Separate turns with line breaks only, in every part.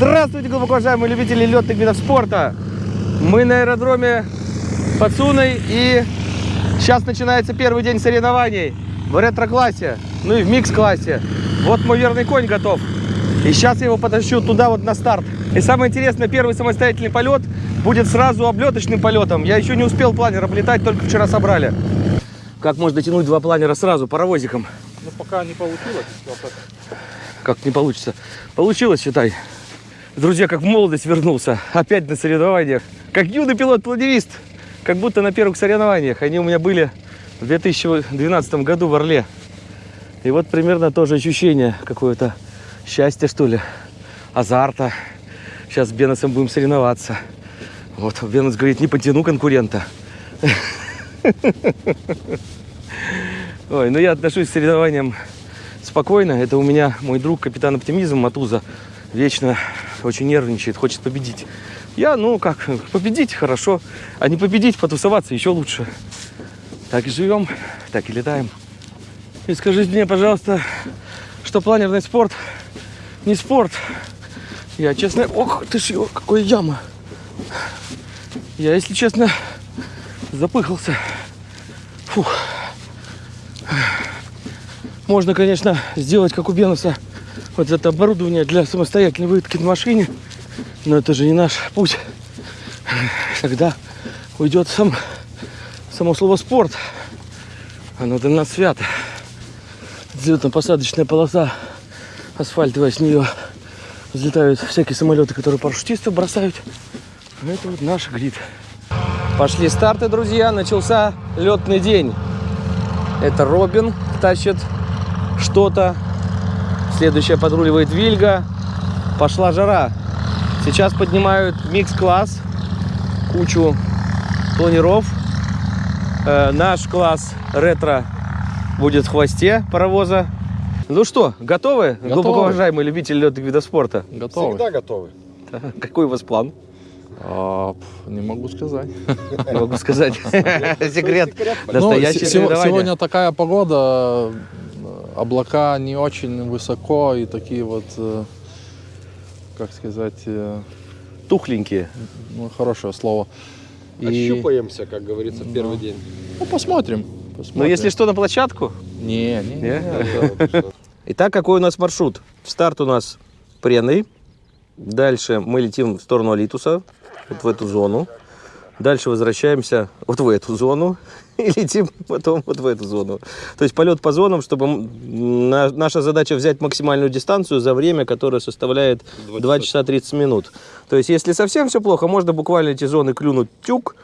Здравствуйте, глубоко уважаемые любители летных видов спорта! Мы на аэродроме под Суной и сейчас начинается первый день соревнований в ретро-классе, ну и в микс-классе. Вот мой верный конь готов. И сейчас я его потащу туда вот на старт. И самое интересное, первый самостоятельный полет будет сразу облеточным полетом. Я еще не успел планер облетать, только вчера собрали. Как можно дотянуть два планера сразу паровозиком?
Ну, пока не получилось.
Как не получится? Получилось, считай. Друзья, как в молодость вернулся. Опять на соревнованиях. Как юный пилот-планерист. Как будто на первых соревнованиях. Они у меня были в 2012 году в Орле. И вот примерно тоже ощущение какое-то счастья, что ли, азарта. Сейчас с Беносом будем соревноваться. Вот, Бенос говорит, не потяну конкурента. Ой, ну я отношусь к соревнованиям спокойно. Это у меня мой друг, капитан оптимизм Матуза. Вечно очень нервничает, хочет победить. Я, ну как, победить хорошо, а не победить, потусоваться еще лучше. Так и живем, так и летаем. И скажите мне, пожалуйста, что планерный спорт не спорт. Я, честно... Ох, ты ж, какой яма. Я, если честно, запыхался. Фух. Можно, конечно, сделать, как у Бенуса, вот это оборудование для самостоятельной вытки на машине. Но это же не наш путь. Тогда уйдет сам, само слово спорт. Оно для нас свято. Взлетно-посадочная полоса асфальтовая, с нее взлетают всякие самолеты, которые парашютисты бросают. Это вот наш грид. Пошли старты, друзья. Начался летный день. Это Робин тащит что-то. Следующая подруливает Вильга. Пошла жара. Сейчас поднимают микс-класс. Кучу планеров. Э, наш класс ретро будет в хвосте паровоза. Ну что, готовы,
Готовы.
глубоко уважаемые любители летных видов спорта?
Готовы?
Всегда готовы.
Какой у вас план?
А, не могу сказать.
Не могу сказать. Секрет.
Ну, сего-
соревнование.
сегодня такая погода, облака не очень высоко и такие вот, э, как сказать, э,
Тухленькие.
ну, хорошее слово. И-
Ощупаемся, как говорится, в первый день.
Ну, посмотрим.
Но
посмотрим.
Ну, если что, на площадку.
Не, не, не.
Не? Итак, какой у нас маршрут? Старт у нас Преный. Дальше мы летим в сторону Алитуса, вот в эту зону. Дальше возвращаемся вот в эту зону и летим потом вот в эту зону. То есть полет по зонам, чтобы наша задача взять максимальную дистанцию за время, которое составляет 2 часа 30 минут. То есть если совсем все плохо, можно буквально эти зоны клюнуть тюк,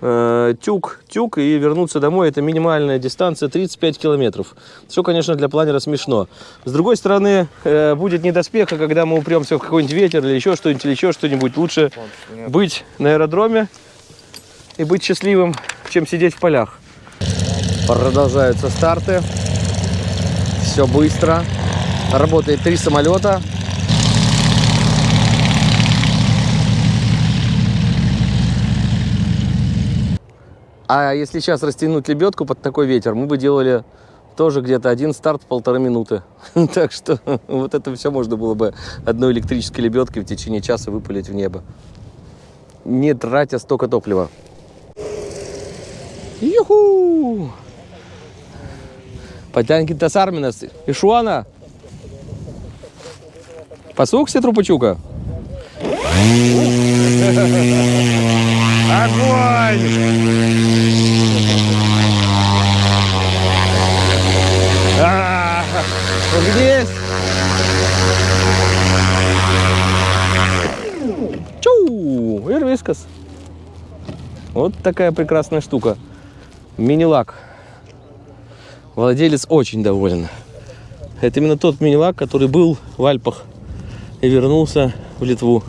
э, тюк, тюк и вернуться домой. Это минимальная дистанция 35 километров. Все, конечно, для планера смешно. С другой стороны, э, будет недоспеха, когда мы упремся в какой-нибудь ветер или еще что-нибудь, или еще что-нибудь. Лучше быть на аэродроме и быть счастливым, чем сидеть в полях. Продолжаются старты. Все быстро. Работает три самолета. А если сейчас растянуть лебедку под такой ветер, мы бы делали тоже где-то один старт полторы минуты. Так что вот это все можно было бы одной электрической лебедкой в течение часа выпалить в небо. Не тратя столько топлива. Юху! Потянкинтас Арминас. Ишуана. Посукся трупачука? Огонь! А, здесь. Чу! Ирвискас. Вот такая прекрасная штука. Мини-лак. Владелец очень доволен. Это именно тот мини-лак, который был в Альпах и вернулся в Литву.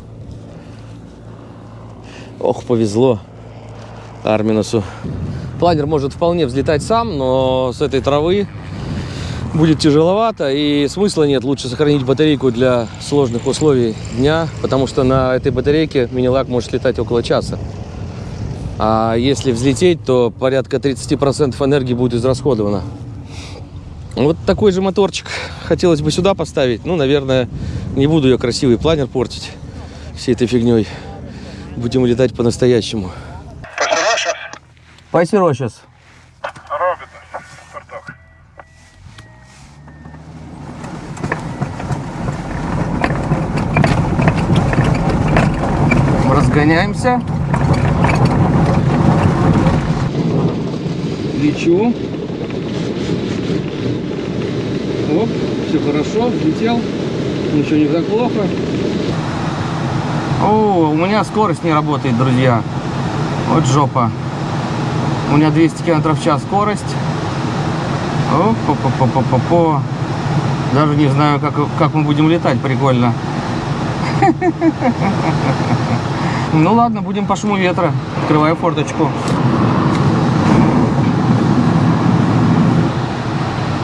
Ох, повезло Арминусу. Планер может вполне взлетать сам, но с этой травы будет тяжеловато и смысла нет. Лучше сохранить батарейку для сложных условий дня, потому что на этой батарейке мини-лак может летать около часа. А если взлететь, то порядка 30% энергии будет израсходовано. Вот такой же моторчик хотелось бы сюда поставить. Ну, наверное, не буду я красивый планер портить. всей этой фигней. Будем летать по-настоящему.
Робите, Спартак.
Разгоняемся. Лечу. Оп, все хорошо, взлетел. Ничего не так плохо. О, у меня скорость не работает, друзья. Вот жопа. У меня 200 км в час скорость. О, по по по по по по Даже не знаю, как, как мы будем летать, прикольно. Ну ладно, будем по шуму ветра. Открываю форточку.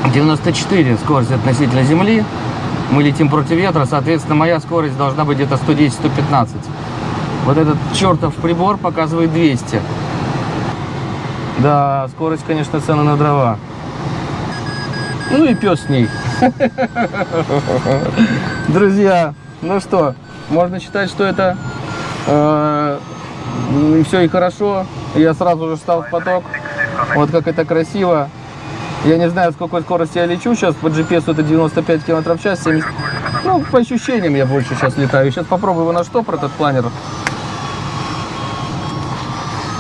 94 скорость относительно земли. Мы летим против ветра, соответственно, моя скорость должна быть где-то 110-115. Вот этот чертов прибор показывает 200. Да, скорость, конечно, цена на дрова. Ну и пес с ней. Друзья, ну что, можно считать, что это все и хорошо. Я сразу же встал в поток. Вот как это красиво. Я не знаю, с какой скорости я лечу. Сейчас по GPS это 95 км в час. 70... Ну, по ощущениям я больше сейчас летаю. Сейчас попробую его на штопор, этот планер.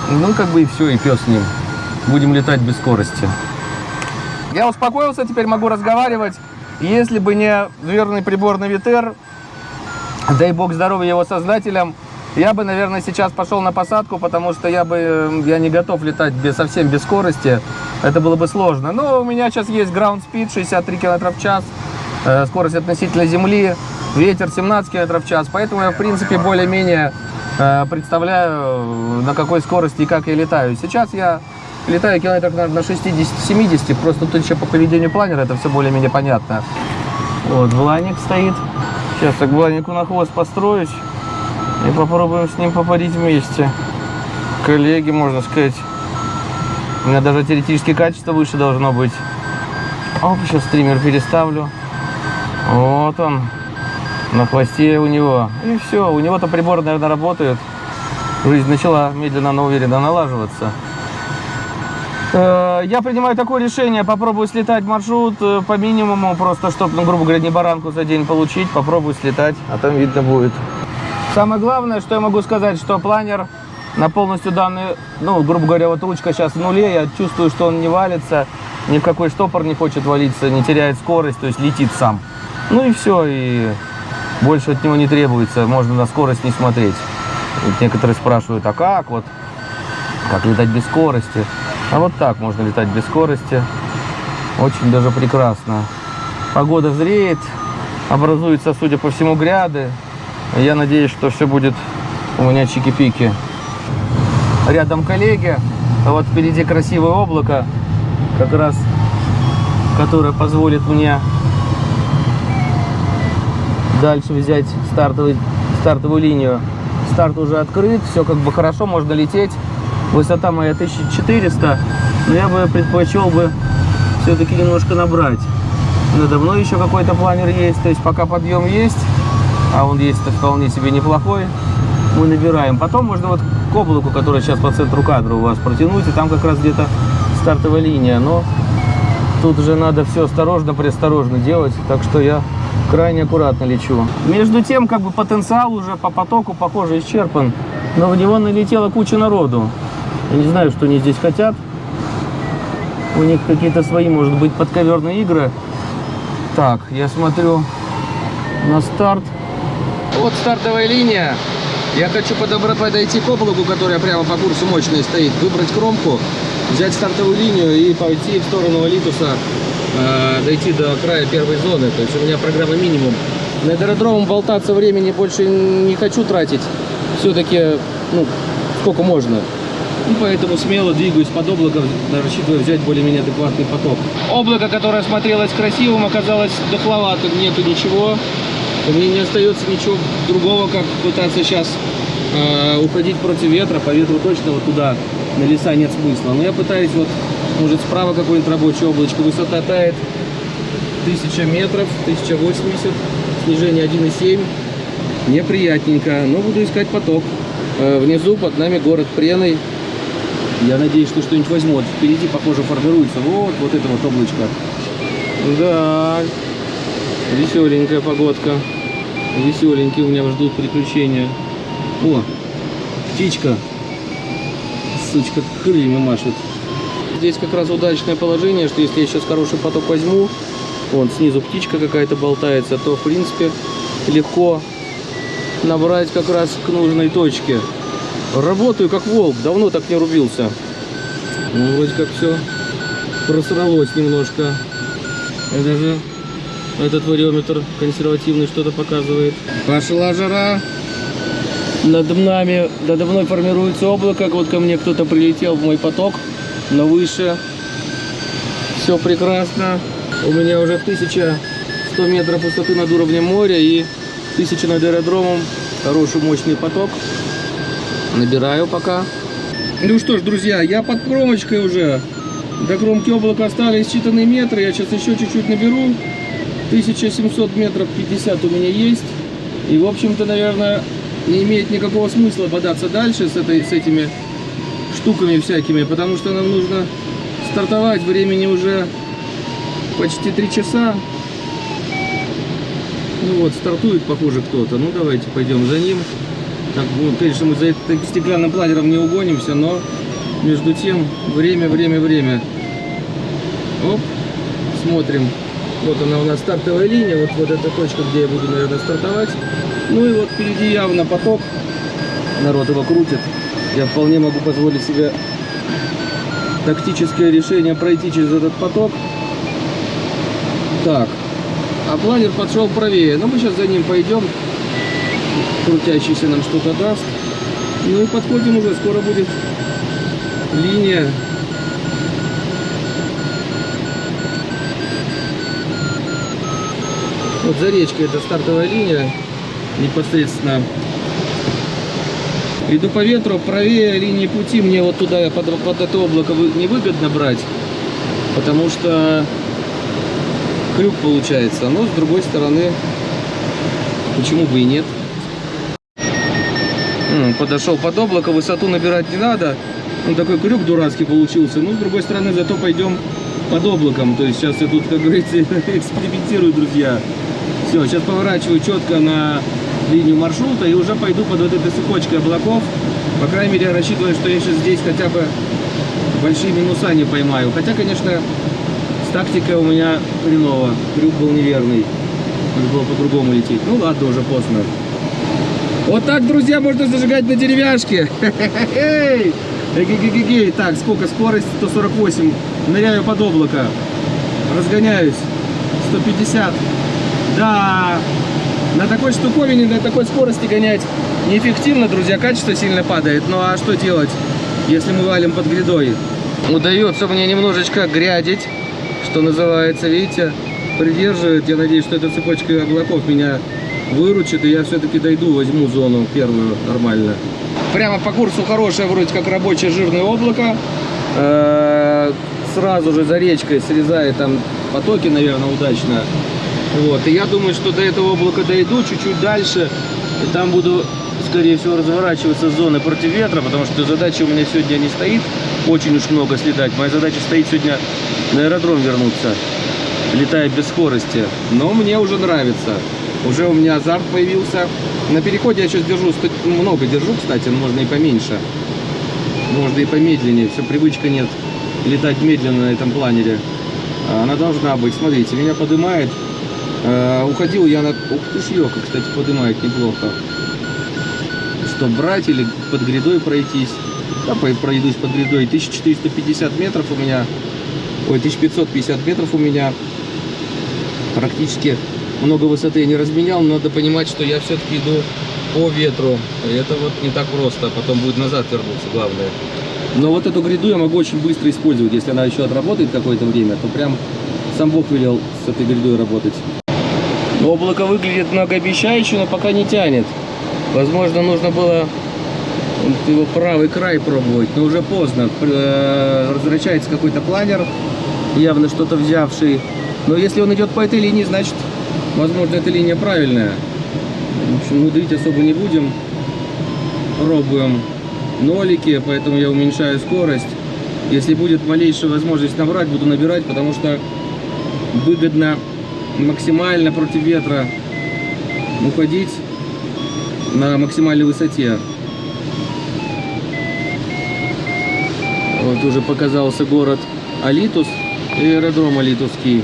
Ну, как бы и все, и пес с ним. Будем летать без скорости. Я успокоился, теперь могу разговаривать. Если бы не верный прибор на Витер, дай бог здоровья его создателям, я бы, наверное, сейчас пошел на посадку, потому что я бы, я не готов летать без, совсем без скорости. Это было бы сложно. Но у меня сейчас есть ground speed 63 км в час, э, скорость относительно земли, ветер 17 км в час. Поэтому я, в принципе, более-менее э, представляю, на какой скорости и как я летаю. Сейчас я летаю километров, наверное, на 60-70. Просто тут еще по поведению планера это все более-менее понятно. Вот, Вланик стоит. Сейчас я к Вланику на хвост построюсь. И попробуем с ним попарить вместе. Коллеги, можно сказать. У меня даже теоретически качество выше должно быть. Оп, сейчас стример переставлю. Вот он. На хвосте у него. И все. У него-то прибор, наверное, работает. Жизнь начала медленно, но уверенно налаживаться. Э, Я принимаю такое решение, попробую слетать маршрут э, по минимуму, просто чтобы, ну, грубо говоря, не баранку за день получить, попробую слетать, а там видно будет. Самое главное, что я могу сказать, что планер на полностью данный, ну, грубо говоря, вот ручка сейчас в нуле, я чувствую, что он не валится, ни в какой штопор не хочет валиться, не теряет скорость, то есть летит сам. Ну и все, и больше от него не требуется, можно на скорость не смотреть. Вот некоторые спрашивают, а как вот, как летать без скорости? А вот так можно летать без скорости, очень даже прекрасно. Погода зреет, образуются, судя по всему, гряды, я надеюсь, что все будет у меня чики-пики. Рядом коллеги. А вот впереди красивое облако, как раз, которое позволит мне дальше взять стартовый, стартовую линию. Старт уже открыт, все как бы хорошо, можно лететь. Высота моя 1400, но я бы предпочел бы все-таки немножко набрать. Надо мной еще какой-то планер есть, то есть пока подъем есть, а он есть вполне себе неплохой, мы набираем. Потом можно вот к облаку, который сейчас по центру кадра у вас протянуть, и там как раз где-то стартовая линия, но тут уже надо все осторожно, преосторожно делать, так что я крайне аккуратно лечу. Между тем, как бы потенциал уже по потоку, похоже, исчерпан, но в него налетела куча народу. Я не знаю, что они здесь хотят. У них какие-то свои, может быть, подковерные игры. Так, я смотрю на старт. Вот стартовая линия. Я хочу подобрать, подойти к облаку, которая прямо по курсу мощной стоит, выбрать кромку, взять стартовую линию и пойти в сторону Алитуса, э, дойти до края первой зоны. То есть у меня программа минимум. На аэродромом болтаться времени больше не хочу тратить. Все-таки, ну, сколько можно. И поэтому смело двигаюсь под облаком, рассчитывая взять более-менее адекватный поток. Облако, которое смотрелось красивым, оказалось дохловатым, нету ничего. Мне не остается ничего другого, как пытаться сейчас э, уходить против ветра. По ветру точно вот туда, на леса нет смысла. Но я пытаюсь вот, может справа какое-нибудь рабочее облачко. Высота тает 1000 метров, 1080, снижение 1,7. Неприятненько. Но буду искать поток. Э, Внизу под нами город Преной. Я надеюсь, что что-нибудь возьмут. Впереди, похоже, формируется вот, вот это вот облачко. Да, веселенькая погодка. Веселенькие у меня ждут приключения. О, птичка. Сучка крыльями машет. Здесь как раз удачное положение, что если я сейчас хороший поток возьму, вон снизу птичка какая-то болтается, то в принципе легко набрать как раз к нужной точке. Работаю как волк, давно так не рубился. Ну, вроде как все просралось немножко. И даже этот вариометр консервативный что-то показывает. Пошла жара. Над нами, надо мной формируется облако. Вот ко мне кто-то прилетел в мой поток, но выше. Все прекрасно. У меня уже 1100 метров высоты над уровнем моря и 1000 над аэродромом. Хороший мощный поток. Набираю пока. Ну что ж, друзья, я под кромочкой уже. До кромки облака остались считанные метры. Я сейчас еще чуть-чуть наберу. 1700 метров 50 у меня есть. И, в общем-то, наверное, не имеет никакого смысла бодаться дальше с, этой, с этими штуками всякими, потому что нам нужно стартовать. Времени уже почти 3 часа. Ну вот, стартует, похоже, кто-то. Ну, давайте пойдем за ним. Так, ну, конечно, мы за этим стеклянным планером не угонимся, но между тем время, время, время. Оп, смотрим. Вот она у нас стартовая линия, вот, вот эта точка, где я буду, наверное, стартовать. Ну и вот впереди явно поток. Народ его крутит. Я вполне могу позволить себе тактическое решение пройти через этот поток. Так, а планер подшел правее. Но мы сейчас за ним пойдем. Крутящийся нам что-то даст. Ну и подходим уже, скоро будет линия. Вот за речкой это стартовая линия непосредственно. Иду по ветру, правее линии пути, мне вот туда под, под это облако вы- невыгодно брать, потому что крюк получается. Но с другой стороны, почему бы и нет. Подошел под облако, высоту набирать не надо. Ну, такой крюк дурацкий получился. Ну, с другой стороны, зато пойдем под облаком. То есть сейчас я тут, как говорится, экспериментирую, друзья. Все, сейчас поворачиваю четко на линию маршрута и уже пойду под вот этой цепочкой облаков. По крайней мере, я рассчитываю, что я сейчас здесь хотя бы большие минуса не поймаю. Хотя, конечно, с тактикой у меня хреново. Крюк был неверный. Надо было по-другому лететь. Ну ладно, уже поздно. Вот так, друзья, можно зажигать на деревяшке. Эгегегегей. Так, сколько? Скорость 148. Ныряю под облако. Разгоняюсь. 150. Да. На такой штуковине, на такой скорости гонять неэффективно, друзья. Качество сильно падает. Ну а что делать, если мы валим под грядой? Удается мне немножечко грядить, что называется, видите, придерживает. Я надеюсь, что эта цепочка облаков меня выручит, и я все-таки дойду, возьму зону первую нормально. Прямо по курсу хорошее, вроде как рабочее жирное облако. Э, Сразу же за речкой срезает там потоки, наверное, удачно. Вот, и я думаю, что до этого облака дойду чуть-чуть дальше, и там буду, скорее всего, разворачиваться с зоны против ветра, потому что задача у меня сегодня не стоит очень уж много слетать. Моя задача стоит сегодня на аэродром вернуться, летая без скорости. Но мне уже нравится. Уже у меня азарт появился. На переходе я сейчас держу, ста- много держу, кстати, но можно и поменьше. Можно и помедленнее, все, привычка нет летать медленно на этом планере. Она должна быть. Смотрите, меня поднимает. Э, уходил я на... Ух ты ж, ёлка, кстати, поднимает неплохо. Что, брать или под грядой пройтись? Да, пройдусь под грядой. 1450 метров у меня. Ой, 1550 метров у меня. Практически много высоты я не разменял, но надо понимать, что я все-таки иду по ветру. И это вот не так просто. Потом будет назад вернуться, главное. Но вот эту гряду я могу очень быстро использовать. Если она еще отработает какое-то время, то прям сам Бог велел с этой грядой работать. Облако выглядит многообещающе, но пока не тянет. Возможно, нужно было его правый край пробовать, но уже поздно. Э, Возвращается какой-то планер, явно что-то взявший. Но если он идет по этой линии, значит, возможно, эта линия правильная. В общем, мудрить особо не будем. Пробуем нолики, поэтому я уменьшаю скорость. Если будет малейшая возможность набрать, буду набирать, потому что выгодно максимально против ветра уходить на максимальной высоте. Вот уже показался город Алитус и аэродром Алитусский.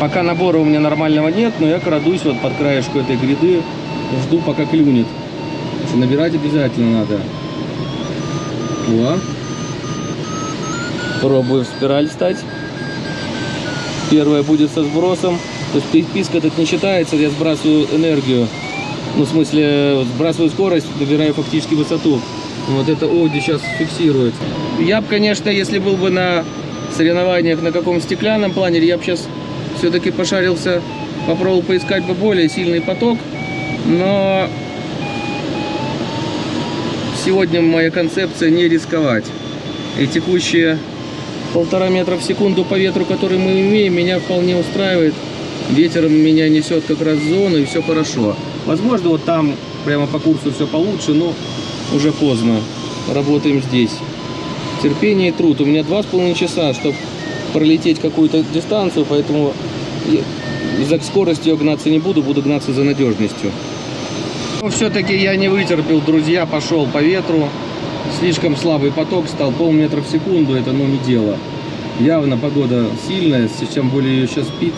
Пока набора у меня нормального нет, но я крадусь вот под краешку этой гряды, жду пока клюнет. Набирать обязательно надо. О. Пробую в спираль стать. Первая будет со сбросом. То есть писк этот не считается, я сбрасываю энергию. Ну, в смысле, сбрасываю скорость, набираю фактически высоту. Вот это Оди сейчас фиксирует. Я бы, конечно, если был бы на соревнованиях на каком стеклянном планере, я бы сейчас все-таки пошарился, попробовал поискать бы более сильный поток. Но сегодня моя концепция не рисковать. И текущие полтора метра в секунду по ветру, который мы имеем, меня вполне устраивает. Ветер меня несет как раз в зону, и все хорошо. Возможно, вот там прямо по курсу все получше, но уже поздно. Работаем здесь. Терпение и труд. У меня два с половиной часа, чтобы пролететь какую-то дистанцию, поэтому за скоростью гнаться не буду, буду гнаться за надежностью. Но все-таки я не вытерпел, друзья, пошел по ветру. Слишком слабый поток стал, полметра в секунду, это ну не дело. Явно погода сильная, тем более ее сейчас пик.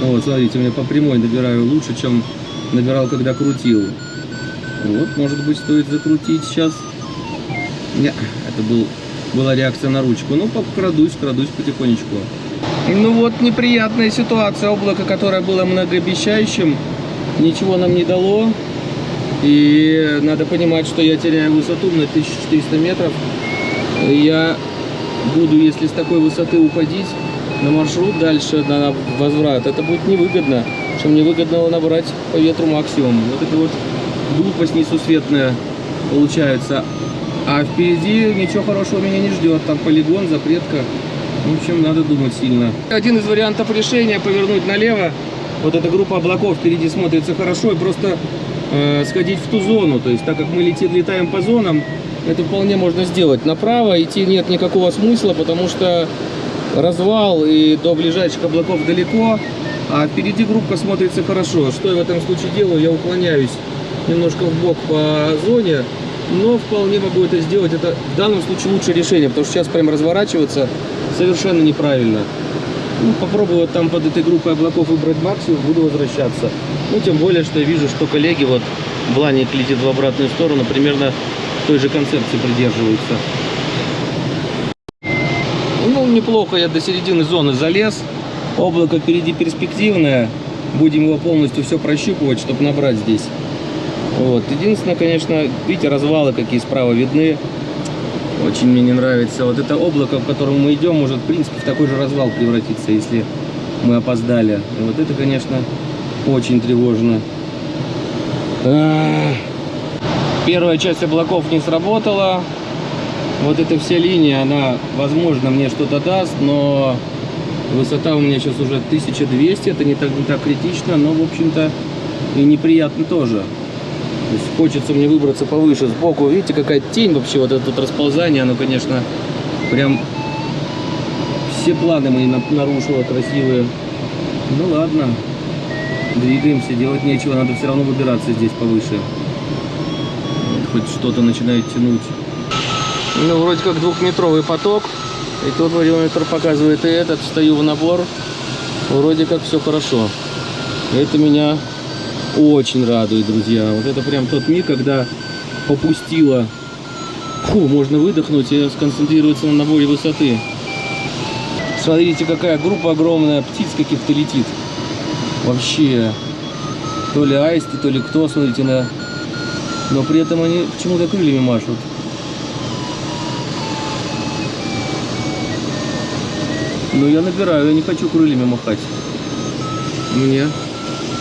Вот, смотрите, у меня по прямой набираю лучше, чем набирал, когда крутил. Вот, может быть, стоит закрутить сейчас. Не, это был, была реакция на ручку. Ну, крадусь, крадусь потихонечку. Ну вот, неприятная ситуация. Облако, которое было многообещающим, ничего нам не дало. И надо понимать, что я теряю высоту на 1400 метров. Я буду, если с такой высоты уходить на маршрут дальше, на возврат, это будет невыгодно. Что мне выгодно набрать по ветру максимум. Вот это вот глупость несусветная получается. А впереди ничего хорошего меня не ждет. Там полигон, запретка. В общем, надо думать сильно. Один из вариантов решения повернуть налево. Вот эта группа облаков впереди смотрится хорошо. И просто э, сходить в ту зону. То есть, так как мы летим, летаем по зонам, это вполне можно сделать. Направо идти нет никакого смысла, потому что развал и до ближайших облаков далеко. А впереди группа смотрится хорошо. Что я в этом случае делаю? Я уклоняюсь немножко в бок по зоне, но вполне могу это сделать. Это в данном случае лучшее решение, потому что сейчас прям разворачиваться совершенно неправильно. Ну, попробую вот там под этой группой облаков выбрать максимум, буду возвращаться. Ну, тем более, что я вижу, что коллеги, вот, Бланик летит в обратную сторону, примерно той же концепции придерживаются. Неплохо я до середины зоны залез. Облако впереди перспективное. Будем его полностью все прощупывать, чтобы набрать здесь. Вот. Единственное, конечно, видите, развалы какие справа видны. Очень мне не нравится. Вот это облако, в котором мы идем, может, в принципе, в такой же развал превратиться, если мы опоздали. И вот это, конечно, очень тревожно. Первая часть облаков не сработала. Вот эта вся линия, она, возможно, мне что-то даст, но высота у меня сейчас уже 1200. Это не так, не так критично, но, в общем-то, и неприятно тоже. То есть хочется мне выбраться повыше, сбоку. Видите, какая тень вообще, вот это тут расползание, оно, конечно, прям все планы мои на- нарушило красивые. Ну ладно, двигаемся, делать нечего, надо все равно выбираться здесь повыше. Вот хоть что-то начинает тянуть. Ну, вроде как двухметровый поток. И тут вариометр показывает и этот, встаю в набор. Вроде как все хорошо. Это меня очень радует, друзья. Вот это прям тот миг, когда попустило. Фу, можно выдохнуть и сконцентрироваться на наборе высоты. Смотрите, какая группа огромная птиц каких-то летит. Вообще, то ли аисты, то ли кто, смотрите на... Но при этом они почему-то крыльями машут. Ну, я набираю, я не хочу крыльями махать. Мне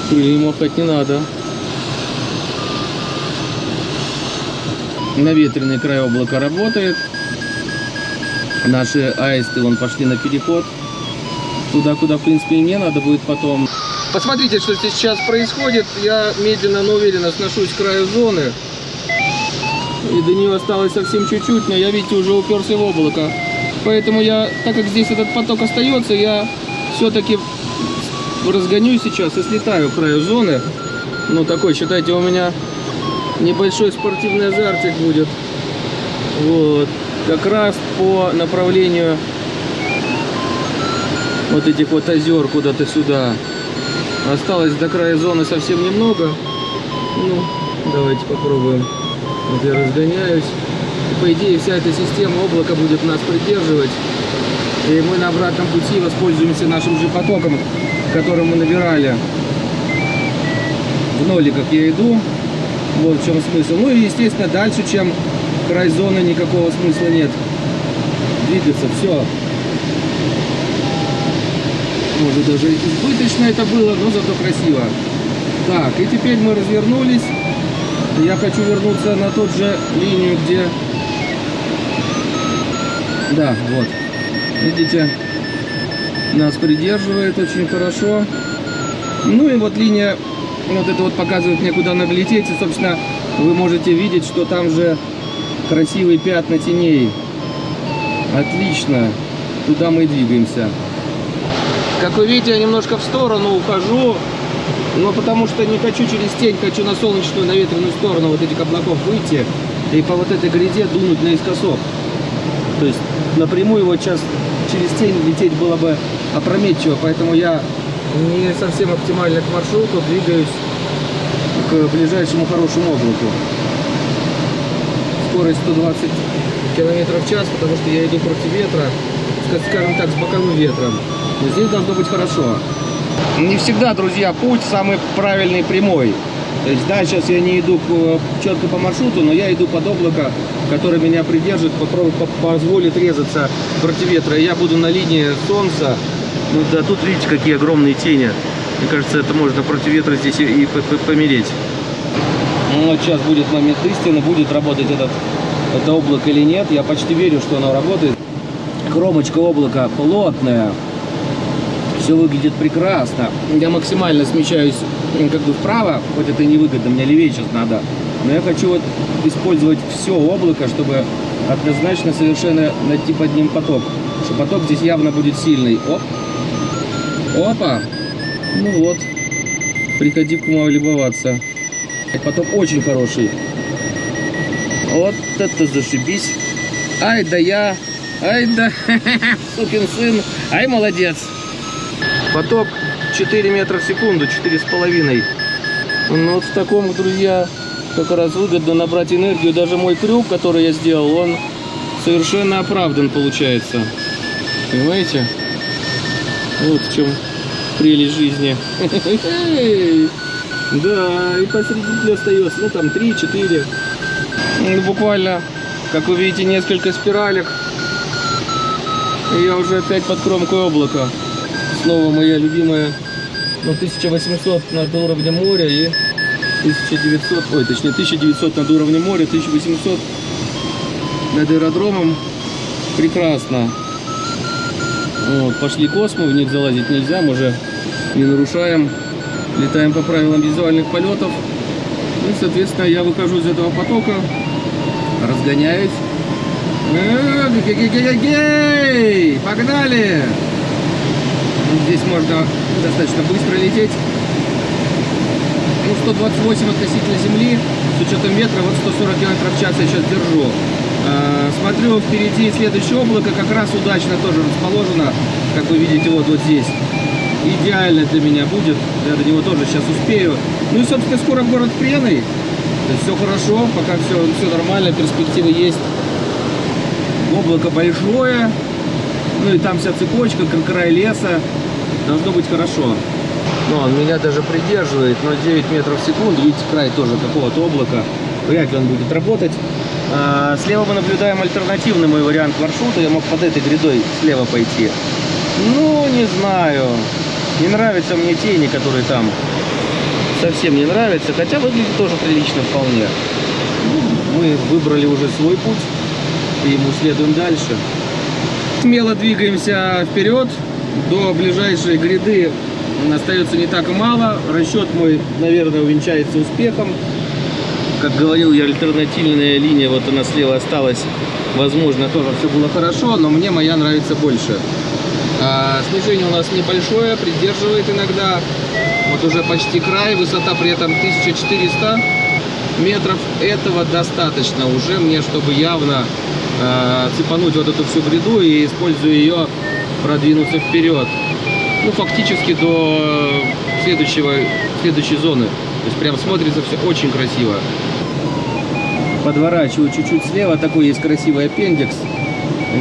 крыльями махать не надо. Наветренный край облака работает. Наши аисты вон пошли на переход. Туда, куда, в принципе, и мне надо будет потом. Посмотрите, что здесь сейчас происходит. Я медленно, но уверенно сношусь к краю зоны. И до нее осталось совсем чуть-чуть, но я, видите, уже уперся в облако. Поэтому я, так как здесь этот поток остается, я все-таки разгонюсь сейчас и слетаю к краю зоны. Ну, такой, считайте, у меня небольшой спортивный азартик будет. Вот. Как раз по направлению вот этих вот озер куда-то сюда. Осталось до края зоны совсем немного. Ну, давайте попробуем. Вот я разгоняюсь. По идее, вся эта система облака будет нас придерживать. И мы на обратном пути воспользуемся нашим же потоком, которым мы набирали. В ноликах я иду. Вот в чем смысл. Ну и, естественно, дальше, чем край зоны, никакого смысла нет. Двигаться, все. Может даже избыточно это было, но зато красиво. Так, и теперь мы развернулись. Я хочу вернуться на тот же линию, где... Да, вот. Видите, нас придерживает очень хорошо. Ну и вот линия, вот это вот показывает мне, куда надо лететь. И, собственно, вы можете видеть, что там же красивые пятна теней. Отлично. Туда мы двигаемся. Как вы видите, я немножко в сторону ухожу, но потому что не хочу через тень, хочу на солнечную, на ветреную сторону вот этих облаков выйти и по вот этой гряде дунуть наискосок. То есть напрямую вот сейчас через тень лететь было бы опрометчиво, поэтому я не совсем оптимально к маршруту двигаюсь к ближайшему хорошему облаку. Скорость 120 километров в час, потому что я иду против ветра, ска- скажем так, с боковым ветром. Но здесь должно быть хорошо. Не всегда, друзья, путь самый правильный прямой. То есть, да, сейчас я не иду к- четко по маршруту, но я иду под облако, которое меня придержит, позволит резаться против ветра. Я буду на линии солнца. Ну да, тут видите, какие огромные тени. Мне кажется, это можно против ветра здесь и, помереть. Ну, вот сейчас будет момент истины, будет работать этот, это облако или нет. Я почти верю, что оно работает. Кромочка облака плотная. Все выглядит прекрасно. Я максимально смещаюсь как бы вправо, хоть это и невыгодно, мне левее сейчас надо. Но я хочу вот использовать все облако, чтобы однозначно совершенно найти под ним поток. Что поток здесь явно будет сильный. Оп. Опа. Ну вот. Приходи к ума любоваться. Поток очень хороший. Вот это зашибись. Ай да я. Ай да. Сукин сын. Ай молодец. Поток 4 метра в секунду, 4,5. Ну вот в таком, друзья, как раз выгодно набрать энергию. Даже мой крюк, который я сделал, он совершенно оправдан получается. Понимаете? Вот в чем прелесть жизни. Да, и посредине остается, ну там 3-4. Ну, буквально, как вы видите, несколько спиралек. И я уже опять под кромкой облака. Снова моя любимая, ну, 1800 над уровнем моря и 1900, ой, точнее, 1900 над уровнем моря, 1800 над аэродромом. Прекрасно. Вот, пошли космы, в них залазить нельзя, мы уже не нарушаем. Летаем по правилам визуальных полетов. Ну, и, соответственно, я выхожу из этого потока, разгоняюсь. Э! Погнали! Здесь можно достаточно быстро лететь. Ну, 128 относительно земли, с учетом ветра, вот 140 км в час я сейчас держу. Э, Смотрю, впереди следующее облако как раз удачно тоже расположено, как вы видите, вот, вот здесь. Идеально для меня будет, я до него тоже сейчас успею. Ну и, собственно, скоро город Преной. Все хорошо, пока все, все нормально, перспективы есть. Облако большое, ну и там вся цепочка, как край леса. Должно быть хорошо. Ну, он меня даже придерживает, но 9 метров в секунду. Видите, край тоже какого-то облака. Вряд ли он будет работать. А, слева мы наблюдаем альтернативный мой вариант маршрута. Я мог под этой грядой слева пойти. Ну, не знаю. Не нравятся мне тени, которые там. Совсем не нравятся. Хотя выглядит тоже прилично вполне. Ну, Мы выбрали уже свой путь. И ему следуем дальше. Смело двигаемся вперед до ближайшей гряды остается не так мало. Расчет мой, наверное, увенчается успехом. Как говорил я, альтернативная линия, вот она слева осталась. Возможно, тоже все было хорошо, но мне моя нравится больше. А, снижение у нас небольшое, придерживает иногда. Вот уже почти край, высота при этом 1400 метров. Этого достаточно уже мне, чтобы явно э, цепануть вот эту всю гряду и, используя ее, продвинуться вперед. Ну, фактически до следующего, следующей зоны. То есть прям смотрится все очень красиво. Подворачиваю чуть-чуть слева, такой есть красивый аппендикс.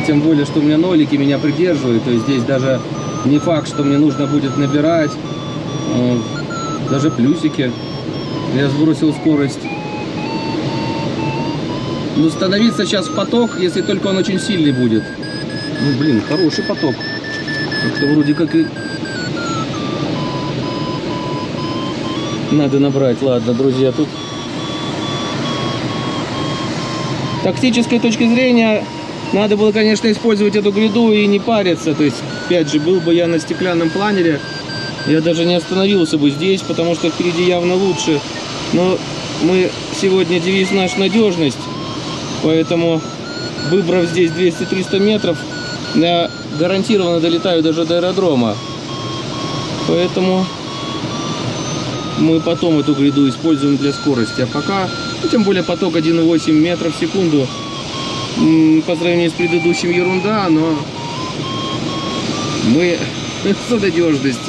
Тем более, что у меня нолики меня придерживают. То есть здесь даже не факт, что мне нужно будет набирать. Э, Даже плюсики. Я сбросил скорость. Ну, становиться сейчас в поток, если только он очень сильный будет. Ну, блин, хороший поток. Как-то вроде как и... Надо набрать. Ладно, друзья, тут... Тактической точки зрения надо было, конечно, использовать эту гряду и не париться. То есть, опять же, был бы я на стеклянном планере, я даже не остановился бы здесь, потому что впереди явно лучше. Но мы сегодня девиз наш надежность. Поэтому, выбрав здесь 200-300 метров, я гарантированно долетаю даже до аэродрома. Поэтому мы потом эту гряду используем для скорости. А пока, ну, тем более поток 1,8 метров в секунду, по сравнению с предыдущим ерунда, но мы за надежность.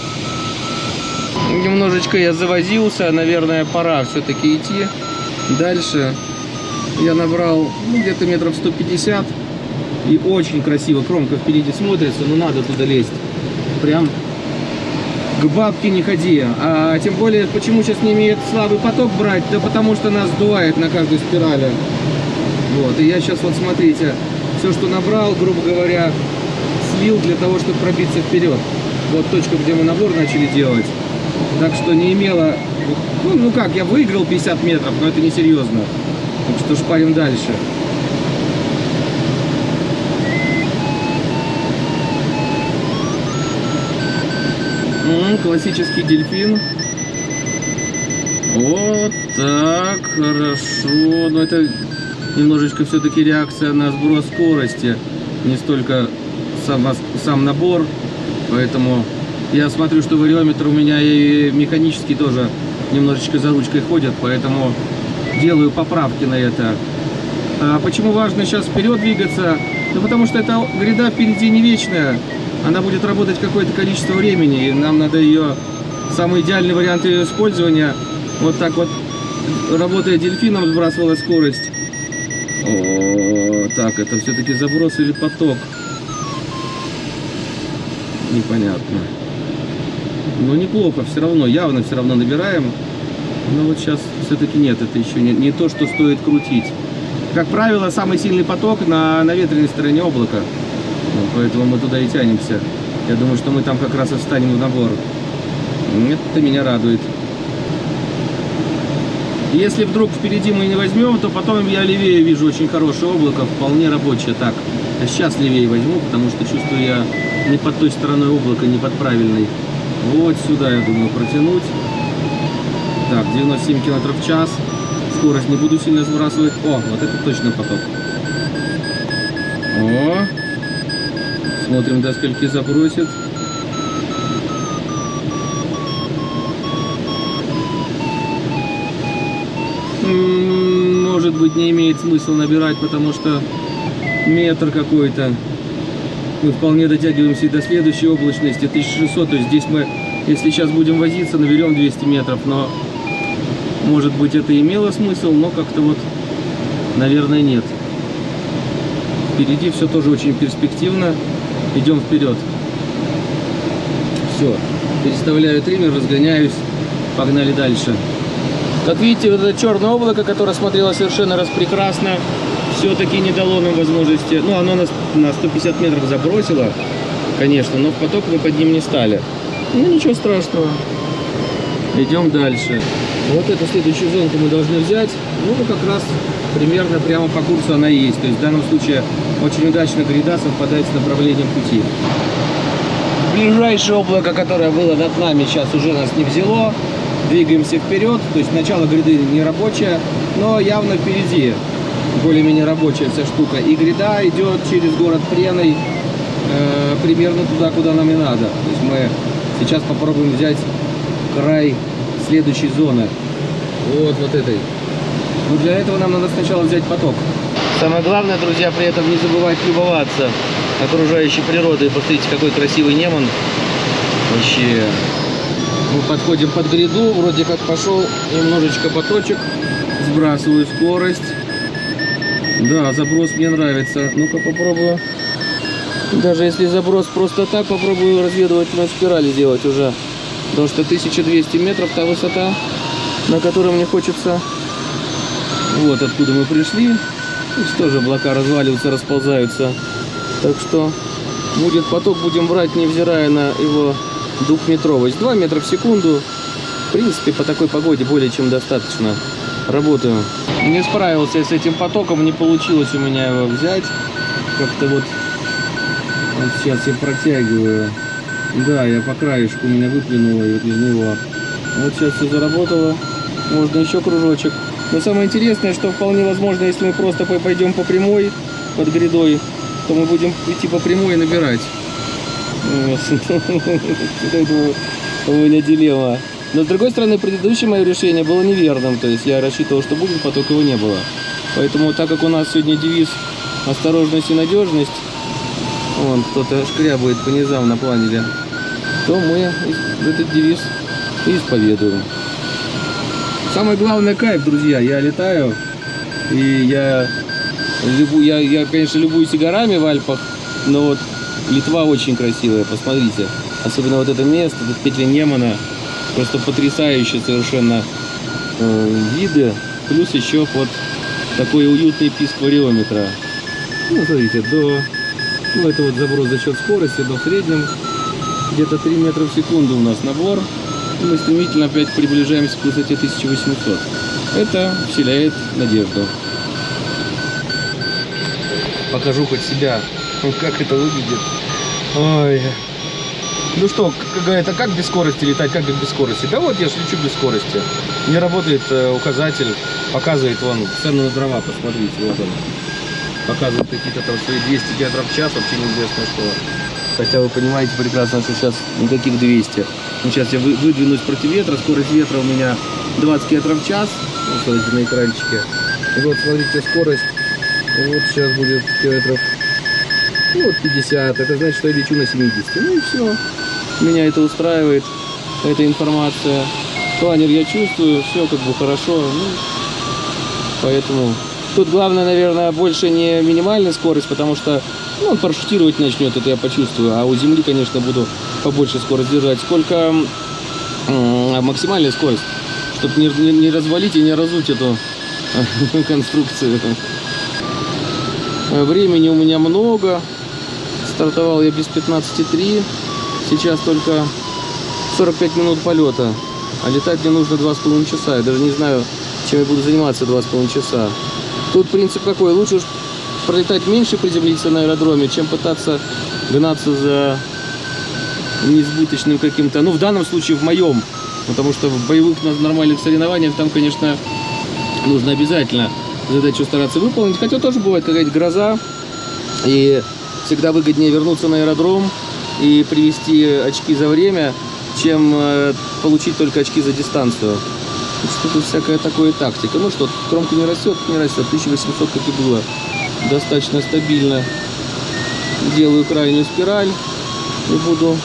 Немножечко я завозился, наверное, пора все-таки идти дальше. Я набрал ну, где-то метров 150 и очень красиво. Кромка впереди смотрится, но надо туда лезть. Прям к бабке не ходи. А тем более, почему сейчас не имеет слабый поток брать? Да потому что нас сдувает на каждой спирали. Вот, и я сейчас вот смотрите, все, что набрал, грубо говоря, слил для того, чтобы пробиться вперед. Вот точка, где мы набор начали делать. Так что не имело... Ну, ну как, я выиграл 50 метров, но это не серьезно. Так что шпарим дальше. М, Классический дельфин. Вот так, хорошо. Но это немножечко все-таки реакция на сброс скорости. Не столько сам, сам набор. Поэтому я смотрю, что вариометр у меня и механический тоже немножечко за ручкой ходят. Поэтому делаю поправки на это. А почему важно сейчас вперед двигаться? Да потому что эта гряда впереди не вечная. Она будет работать какое-то количество времени. И нам надо ее... Самый идеальный вариант ее использования вот так вот, работая дельфином, сбрасывала скорость. О, так, это все-таки заброс или поток? Непонятно. Но неплохо, все равно, явно все равно набираем. Но вот сейчас все-таки нет, это еще не, не то, что стоит крутить. Как правило, самый сильный поток на, на ветреной стороне облака. Поэтому мы туда и тянемся. Я думаю, что мы там как раз и встанем в набор. Это меня радует. Если вдруг впереди мы не возьмем, то потом я левее вижу очень хорошее облако, вполне рабочее. Так, а сейчас левее возьму, потому что чувствую я не под той стороной облака, не под правильной. Вот сюда, я думаю, протянуть. Так, 97 км в час. Скорость не буду сильно сбрасывать. О, вот это точно поток. О, смотрим, до скольки забросит. М, Может быть, не имеет смысла набирать, потому что метр какой-то. Мы вполне дотягиваемся и до следующей облачности, 1600. То есть здесь мы, если сейчас будем возиться, наберем 200 метров. Но, может быть, это имело смысл, но как-то вот, наверное, нет. Впереди все тоже очень перспективно. Идем вперед. Все. Переставляю триммер, разгоняюсь. Погнали дальше. Как видите, вот это черное облако, которое смотрело совершенно распрекрасно, все-таки не дало нам возможности. Ну, оно нас на 150 метров забросило, конечно, но в поток мы под ним не стали. Ну, ничего страшного. Идем дальше. Вот эту следующую зонку мы должны взять. Ну, как раз примерно прямо по курсу она и есть. То есть в данном случае очень удачно гряда совпадает с направлением пути. Ближайшее облако, которое было над нами, сейчас уже нас не взяло. Двигаемся вперед, то есть начало гряды не рабочее, но явно впереди более-менее рабочая вся штука. И гряда идет через город Преной э, примерно туда, куда нам и надо. То есть мы сейчас попробуем взять край следующей зоны. Вот, вот этой. Но для этого нам надо сначала взять поток. Самое главное, друзья, при этом не забывать любоваться окружающей природой. Посмотрите, какой красивый Неман. Вообще. Мы подходим под гряду, вроде как пошел немножечко поточек. Сбрасываю скорость. Да, заброс мне нравится. Ну-ка попробую. Даже если заброс просто так, попробую разведывательную спираль сделать уже. Потому что 1200 метров та высота, на которой мне хочется. Вот откуда мы пришли. Здесь тоже облака разваливаются, расползаются. Так что будет поток, будем брать, невзирая на его двухметровость. 2 метра в секунду. В принципе, по такой погоде более чем достаточно. Работаю. Не справился я с этим потоком, не получилось у меня его взять. Как-то вот, вот сейчас я протягиваю. Да, я по краешку меня выплюнуло и вот из него. Вот сейчас все заработало. Можно еще кружочек. Но самое интересное, что вполне возможно, если мы просто по- пойдем по прямой под грядой, то мы будем идти по прямой и набирать. У меня дилемма. Но с другой стороны, предыдущее мое решение было неверным. То есть я рассчитывал, что будет поток, его не было. Поэтому, так как у нас сегодня девиз осторожность и надежность, вон кто-то шкрябает по низам на планере, то мы этот девиз исповедуем. Самое главное кайф, друзья. Я летаю, и я, я, я, конечно, любуюсь и горами в Альпах, но вот Литва очень красивая, посмотрите. Особенно вот это место, тут петля Немана, просто потрясающие совершенно э, виды. Плюс еще вот такой уютный писк вариометра. Ну, смотрите, до, ну, это вот заброс за счет скорости, до среднем где-то 3 метра в секунду у нас набор. Мы стремительно опять приближаемся к высоте 1800. Это вселяет надежду. Покажу хоть себя, как это выглядит. Ой. Ну что, говорят, а как без скорости летать, как без скорости? Да вот я ж лечу без скорости. Не работает э, указатель, показывает вон цену на дрова, посмотрите, вот он. Показывает какие-то там свои 200 километров в час, вообще неизвестно что. Хотя вы понимаете прекрасно, что сейчас никаких 200. Ну, сейчас я вы- выдвинусь против ветра, скорость ветра у меня 20 километров в час. Вот смотрите на экранчике. И вот смотрите скорость. Вот сейчас будет километров ну, вот 50. Это значит, что я лечу на 70. Ну и все. Меня это устраивает, эта информация. Планер я чувствую, все как бы хорошо. Ну, поэтому тут главное, наверное, больше не минимальная скорость, потому что ну, он парашютировать начнет, это я почувствую. А у земли, конечно, буду побольше скорость держать. Сколько м, максимальная скорость, чтобы не, не- не развалить и не разуть эту конструкцию. Времени у меня много. Стартовал я без 15,3. Сейчас только 45 минут полета. А летать мне нужно 2,5 часа. Я даже не знаю, чем я буду заниматься 2,5 часа. Тут принцип какой? Лучше уж пролетать меньше, приземлиться на аэродроме, чем пытаться гнаться за несбыточным каким-то. Ну, в данном случае в моем. Потому что в боевых нормальных соревнованиях там, конечно, нужно обязательно задачу стараться выполнить. Хотя тоже бывает какая-то гроза. И всегда выгоднее вернуться на аэродром и привести очки за время, чем э, получить только очки за дистанцию. Так что тут всякая такая тактика. Ну что, кромка не растет, не растет. 1800, как и было. Достаточно стабильно. Делаю крайнюю спираль и буду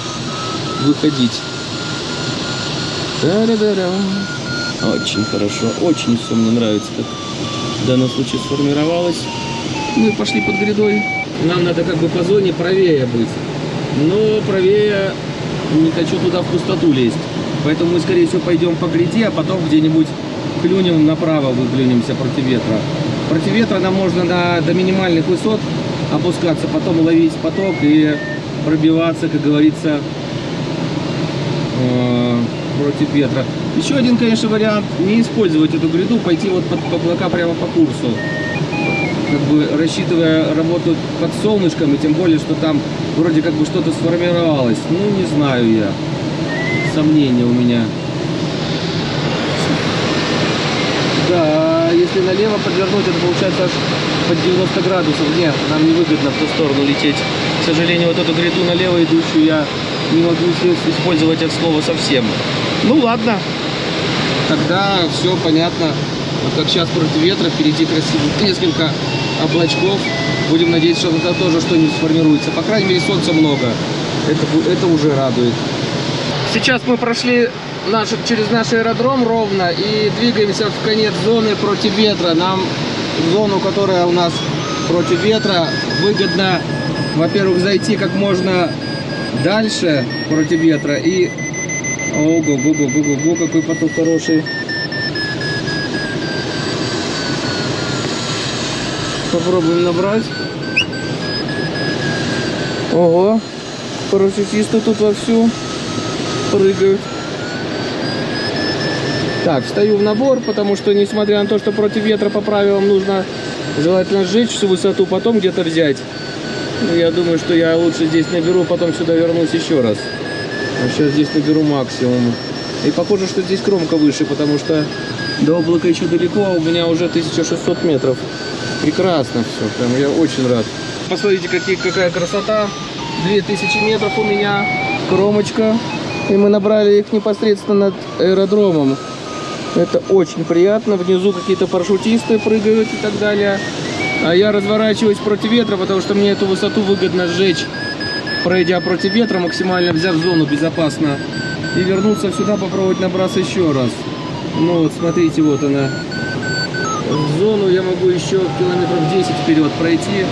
выходить. Очень хорошо, очень все мне нравится, как в данном случае сформировалось. Мы пошли под грядой. Нам надо как бы по зоне правее быть. Но правее не хочу туда в пустоту лезть. Поэтому мы, скорее всего, пойдем по гряде, а потом где-нибудь клюнем направо, выглянемся против ветра. Против ветра нам можно на, до минимальных высот опускаться, потом ловить поток и пробиваться, как говорится, против ветра. Еще один, конечно, вариант не использовать эту гряду, пойти вот под облака прямо по курсу. Как бы рассчитывая работу под солнышком, и тем более, что там вроде как бы что-то сформировалось. Ну, не знаю я. Сомнения у меня. Да, если налево подвернуть, это получается аж под 90 градусов. Нет, нам не выгодно в ту сторону лететь. К сожалению, вот эту гряду налево идущую я не могу использовать от слова совсем. Ну ладно. Тогда все понятно. Вот как сейчас против ветра, впереди красиво несколько облачков. Будем надеяться, что это тоже что-нибудь сформируется. По крайней мере, солнца много. Это, это уже радует. Сейчас мы прошли наш, через наш аэродром ровно и двигаемся в конец зоны против ветра. Нам зону, которая у нас против ветра, выгодно, во-первых, зайти как можно дальше против ветра и... Ого, го, го, го, го, го, какой поток хороший. Попробуем набрать. Ого, парашютисты тут вовсю прыгают. Так, встаю в набор, потому что, несмотря на то, что против ветра по правилам нужно желательно сжечь всю высоту, потом где-то взять. Ну, я думаю, что я лучше здесь наберу, потом сюда вернусь еще раз. А сейчас здесь наберу максимум. И похоже, что здесь кромка выше, потому что до облака еще далеко, а у меня уже 1600 метров. Прекрасно все, прям я очень рад. Посмотрите, какие, какая красота. 2000 метров у меня, кромочка. И мы набрали их непосредственно над аэродромом. Это очень приятно. Внизу какие-то парашютисты прыгают и так далее. А я разворачиваюсь против ветра, потому что мне эту высоту выгодно сжечь, пройдя против ветра, максимально взяв зону безопасно. И вернуться сюда, попробовать набраться еще раз. Ну вот, смотрите, вот она. В зону я могу еще километров 10 вперед пройти.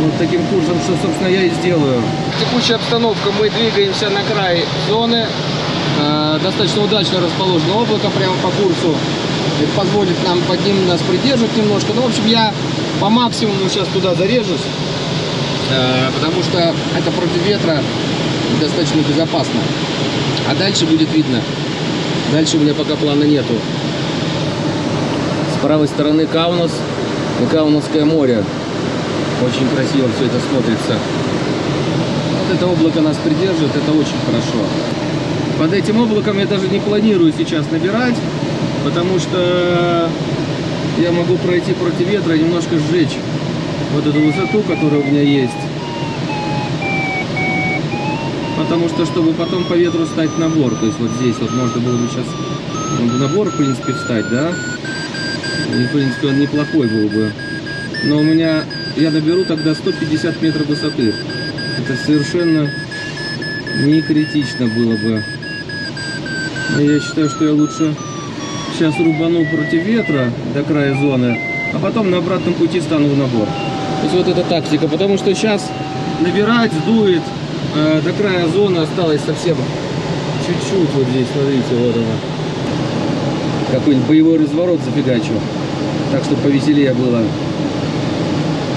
Вот таким курсом, что, собственно, я и сделаю. Текущая обстановка. Мы двигаемся на край зоны. Э, достаточно удачно расположено облако прямо по курсу. Это позволит нам под ним нас придерживать немножко. Ну, в общем, я по максимуму сейчас туда зарежусь. Э, потому что это против ветра достаточно безопасно. А дальше будет видно. Дальше у меня пока плана нету. С правой стороны Каунас и Каунасское море. Очень красиво все это смотрится. Вот это облако нас придерживает, это очень хорошо. Под этим облаком я даже не планирую сейчас набирать, потому что я могу пройти против ветра и немножко сжечь вот эту высоту, которая у меня есть. Потому что, чтобы потом по ветру стать набор, то есть вот здесь вот можно было бы сейчас в набор, в принципе, встать, да? И, в принципе, он неплохой был бы. Но у меня, я наберу тогда 150 метров высоты. Это совершенно не критично было бы. Я считаю, что я лучше сейчас рубану против ветра до края зоны, а потом на обратном пути стану в набор. То есть вот эта тактика, потому что сейчас набирать сдует, э, до края зоны осталось совсем чуть-чуть. Вот здесь, смотрите, вот она. Какой-нибудь боевой разворот зафигачу. Так, чтобы повеселее было.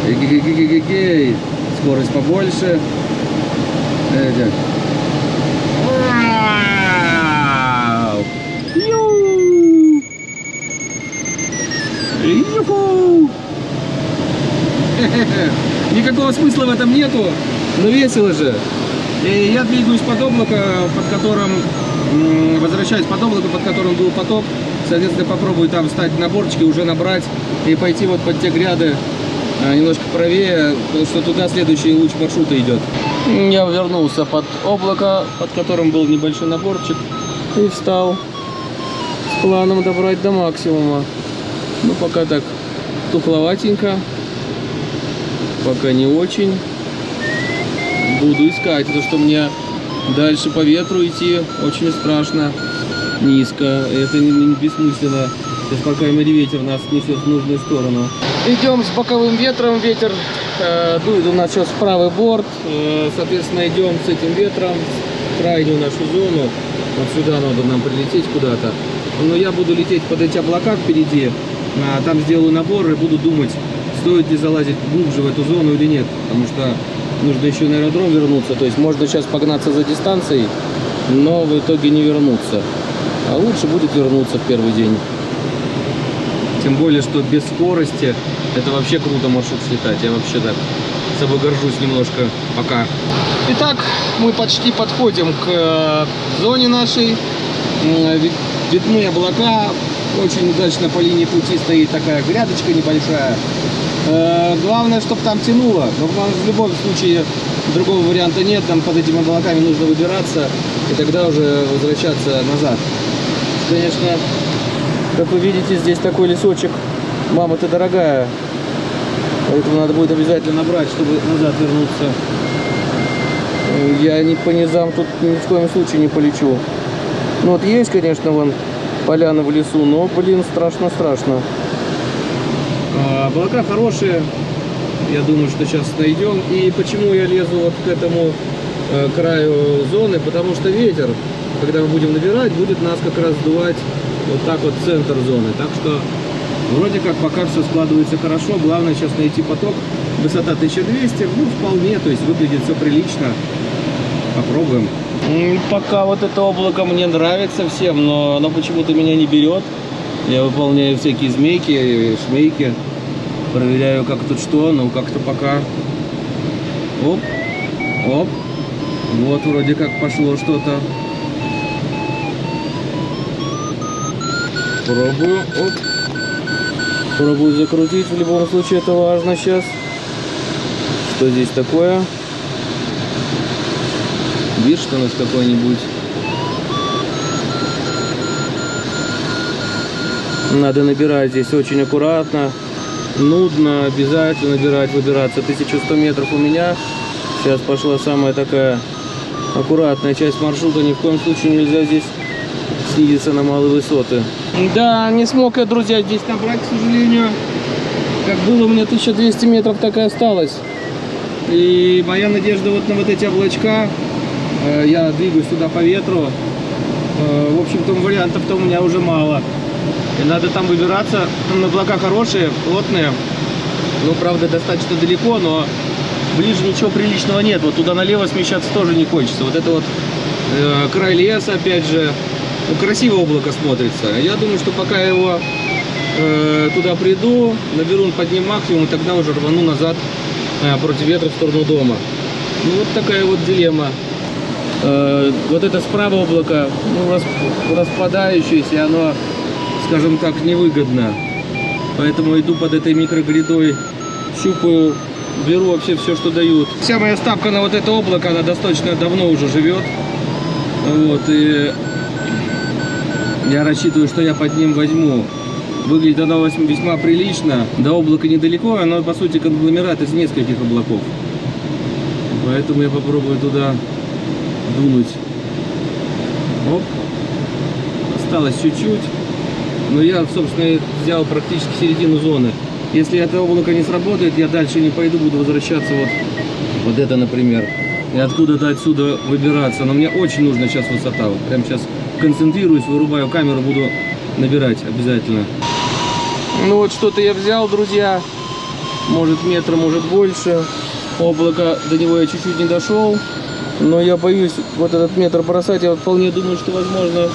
Эгегегегегей. Скорость побольше. Юху! Никакого смысла в этом нету, но весело же. И я двигаюсь под облако, под которым возвращаюсь под облако, под которым был поток. Соответственно, попробую там встать на борчике, уже набрать и пойти вот под те гряды а, немножко правее, что туда следующий луч маршрута идет. Я вернулся под облако, под которым был небольшой наборчик, и встал с планом добрать до максимума. Ну, пока так тухловатенько, пока не очень. Буду искать, потому что мне дальше по ветру идти очень страшно, низко. Это не, не бессмысленно. Сейчас, по крайней мере, ветер нас несет в нужную сторону. Идем с боковым ветром. Ветер э, дует у нас сейчас правый борт. Э, соответственно, идем с этим ветром в крайнюю нашу зону. Вот сюда надо нам прилететь куда-то. Но я буду лететь под эти облака впереди. А, там сделаю набор и буду думать, стоит ли залазить глубже в эту зону или нет. Потому что нужно еще на аэродром вернуться. То есть можно сейчас погнаться за дистанцией, но в итоге не вернуться. А лучше будет вернуться в первый день. Тем более, что без скорости это вообще круто маршрут слетать. Я вообще так собой горжусь немножко пока. Итак, мы почти подходим к э, зоне нашей. Ви- Видны облака. Очень удачно по линии пути стоит такая грядочка небольшая. Э, Главное, чтобы там тянуло. Но в любом случае другого варианта нет. Там под этими облаками нужно выбираться и тогда уже возвращаться назад. Конечно, как вы видите, здесь такой лесочек. Мама, ты дорогая. Поэтому надо будет обязательно набрать, чтобы назад вернуться. Я не по низам тут ни в коем случае не полечу. Ну вот есть, конечно, вон поляна в лесу, но, блин, страшно-страшно. А, Облака хорошие. Я думаю, что сейчас найдем. И почему я лезу вот к этому э, краю зоны? Потому что ветер, когда мы будем набирать, будет нас как раз сдувать вот так вот центр зоны. Так что вроде как пока все складывается хорошо. Главное сейчас найти поток. Высота 1200, ну вполне, то есть выглядит все прилично. Попробуем. Пока вот это облако мне нравится всем, но оно почему-то меня не берет. Я выполняю всякие змейки, шмейки. Проверяю, как тут что, но как-то пока... Оп, оп. Вот вроде как пошло что-то. Пробую, оп. Пробую закрутить, в любом случае это важно сейчас. Что здесь такое? Видишь, у нас какой-нибудь. Надо набирать здесь очень аккуратно. Нудно, обязательно набирать, выбираться. 1100 метров у меня. Сейчас пошла самая такая аккуратная часть маршрута. Ни в коем случае нельзя здесь снизиться на малые высоты. Да, не смог я, друзья, здесь набрать, к сожалению. Как было у меня 1200 метров, так и осталось. И моя надежда вот на вот эти облачка. Э, Я двигаюсь туда по ветру. Э, В общем-то, вариантов-то у меня уже мало. И надо там выбираться. Облака хорошие, плотные. Ну, правда, достаточно далеко, но ближе ничего приличного нет. Вот туда налево смещаться тоже не хочется. Вот это вот э, край леса, опять же. Ну, красиво облако смотрится. Я думаю, что пока я его э, туда приду, наберу под ним максимум, и тогда уже рвану назад э, против ветра в сторону дома. Ну, вот такая вот дилемма. Э, вот это справа облако, ну, рас- распадающееся, оно, скажем так, невыгодно. Поэтому иду под этой микрогрядой, щупаю, беру вообще все, что дают. Вся моя ставка на вот это облако, она достаточно давно уже живет. Вот, и я рассчитываю, что я под ним возьму. Выглядит оно весьма- прилично. До облака недалеко, оно по сути конгломерат из нескольких облаков. Поэтому я попробую туда дунуть. Оп. Осталось чуть-чуть. Но я, собственно, взял практически середину зоны. Если это облако не сработает, я дальше не пойду, буду возвращаться вот, вот это, например. И откуда-то отсюда выбираться. Но мне очень нужна сейчас высота. Вот прям сейчас концентрируюсь, вырубаю камеру, буду набирать обязательно. Ну вот что-то я взял, друзья. Может метр, может больше. Облако, до него я чуть-чуть не дошел. Но я боюсь вот этот метр бросать. Я вполне думаю, что возможно,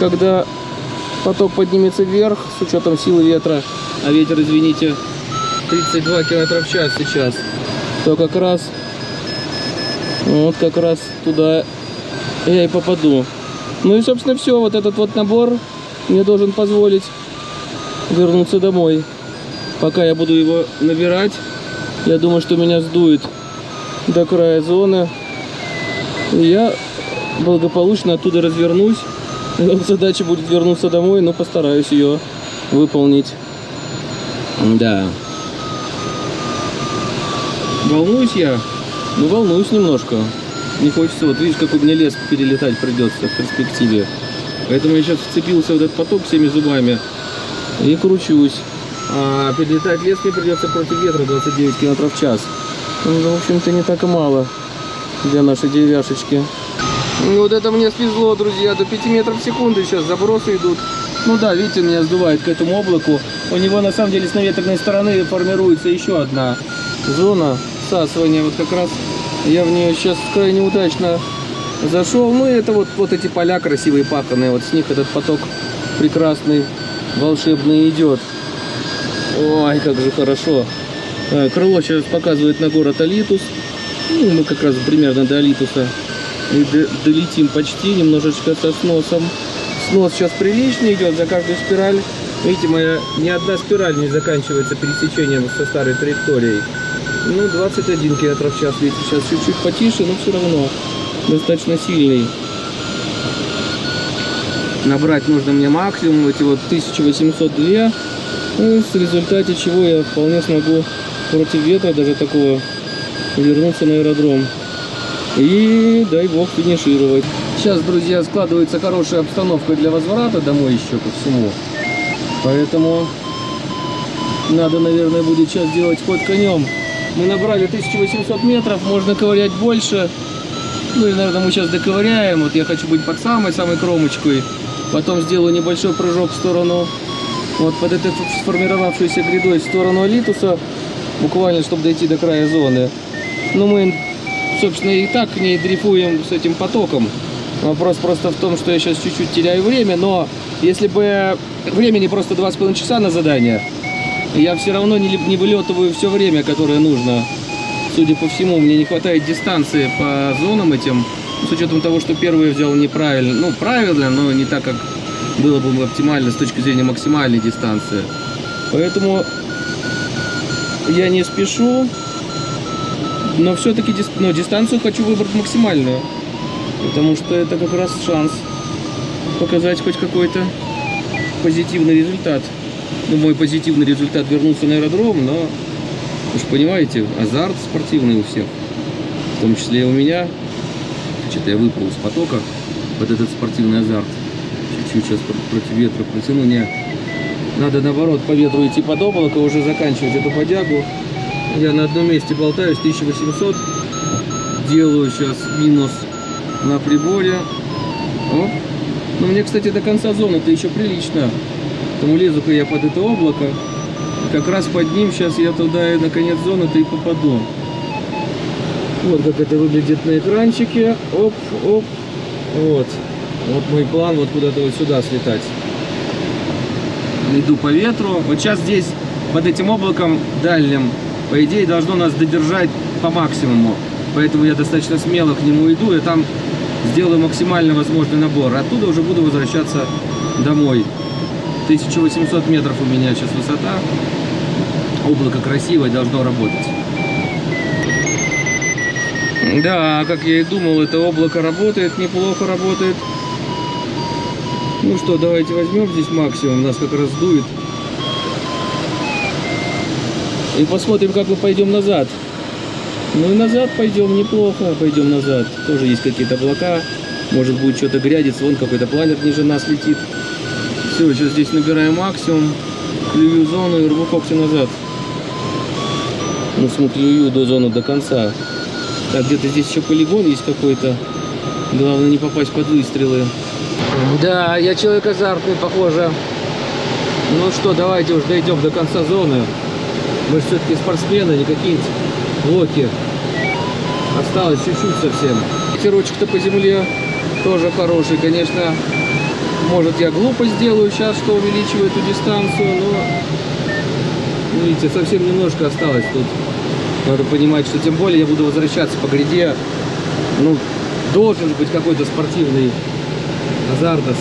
когда поток поднимется вверх, с учетом силы ветра, а ветер, извините, 32 км в час сейчас, то как раз, вот как раз туда я и попаду. Ну и, собственно, все. Вот этот вот набор мне должен позволить вернуться домой. Пока я буду его набирать, я думаю, что меня сдует до края зоны. И я благополучно оттуда развернусь. Задача будет вернуться домой, но постараюсь ее выполнить. Да. Волнуюсь я? Ну, волнуюсь немножко. Не хочется, вот видишь, какой мне лес перелетать придется в перспективе. Поэтому я сейчас вцепился в этот поток всеми зубами и кручусь. А перелетать лес мне придется против ветра 29 км в час. Ну, в общем-то, не так и мало для нашей деревяшечки. Ну, вот это мне свезло, друзья, до 5 метров в секунду сейчас забросы идут. Ну да, видите, меня сдувает к этому облаку. У него на самом деле с наветренной стороны формируется еще одна зона всасывания. Вот как раз я в нее сейчас крайне удачно зашел. Ну и это вот, вот эти поля красивые паханные. Вот с них этот поток прекрасный, волшебный идет. Ой, как же хорошо. Э, Крыло сейчас показывает на город Алитус. Ну, мы как раз примерно до Алитуса и до- долетим почти, немножечко со сносом. Снос сейчас приличный идет за каждую спираль. Видите, моя ни одна спираль не заканчивается пересечением со старой траекторией. Ну, 21 км в час ветер. Сейчас чуть-чуть потише, но все равно достаточно сильный. Набрать нужно мне максимум, эти вот 1802. Ну, в результате чего я вполне смогу против ветра даже такого вернуться на аэродром. И дай бог финишировать. Сейчас, друзья, складывается хорошая обстановка для возврата домой еще ко всему. Поэтому надо, наверное, будет сейчас делать ход конем. Мы набрали 1800 метров, можно ковырять больше. Ну и, наверное, мы сейчас доковыряем. Вот я хочу быть под самой-самой кромочкой. Потом сделаю небольшой прыжок в сторону, вот под этой сформировавшейся грядой, в сторону Алитуса. Буквально, чтобы дойти до края зоны. Но мы, собственно, и так к ней дрейфуем с этим потоком. Вопрос просто в том, что я сейчас чуть-чуть теряю время, но если бы времени просто 2,5 часа на задание, я все равно не, не вылетываю все время, которое нужно. Судя по всему, мне не хватает дистанции по зонам этим, с учетом того, что первый взял неправильно, ну, правильно, но не так, как было бы оптимально с точки зрения максимальной дистанции. Поэтому я не спешу, но все-таки но дистанцию хочу выбрать максимальную, потому что это как раз шанс показать хоть какой-то позитивный результат. Ну, мой позитивный результат вернулся на аэродром, но, же понимаете, азарт спортивный у всех, в том числе и у меня. Что-то я выпал из потока, вот этот спортивный азарт. Чуть-чуть сейчас пр- против ветра протяну. Не, надо наоборот по ветру идти под облако, уже заканчивать эту подягу. Я на одном месте болтаюсь, 1800. Делаю сейчас минус на приборе. Оп. Ну, мне, кстати, до конца зоны-то еще прилично. Поэтому лезу-ка я под это облако. Как раз под ним сейчас я туда и на конец зоны-то и попаду. Вот как это выглядит на экранчике. Оп, оп. Вот. Вот мой план, вот куда-то вот сюда слетать. Иду по ветру. Вот сейчас здесь, под этим облаком дальним, по идее, должно нас додержать по максимуму. Поэтому я достаточно смело к нему иду, и там сделаю максимально возможный набор. Оттуда уже буду возвращаться домой. 1800 метров у меня сейчас высота. Облако красивое, должно работать. Да, как я и думал, это облако работает, неплохо работает. Ну что, давайте возьмем здесь максимум, нас как раз дует. И посмотрим, как мы пойдем назад. Ну и назад пойдем, неплохо пойдем назад. Тоже есть какие-то облака, может будет что-то грядиться, вон какой-то планер ниже нас летит. Все, сейчас здесь набираем максимум, клюю зону и рву когти назад. Ну, смотрю до зоны до конца. Так, где-то здесь еще полигон есть какой-то. Главное не попасть под выстрелы. Да, я человек азартный, похоже. Ну что, давайте уж дойдем до конца зоны. Мы все-таки спортсмены, не какие-нибудь локи. Осталось чуть-чуть совсем. Ветерочек-то по земле тоже хороший, конечно. Может я глупо сделаю сейчас, что увеличиваю эту дистанцию, но ну, видите, совсем немножко осталось тут. Надо понимать, что тем более я буду возвращаться по гряде. Ну, должен быть какой-то спортивный азартос.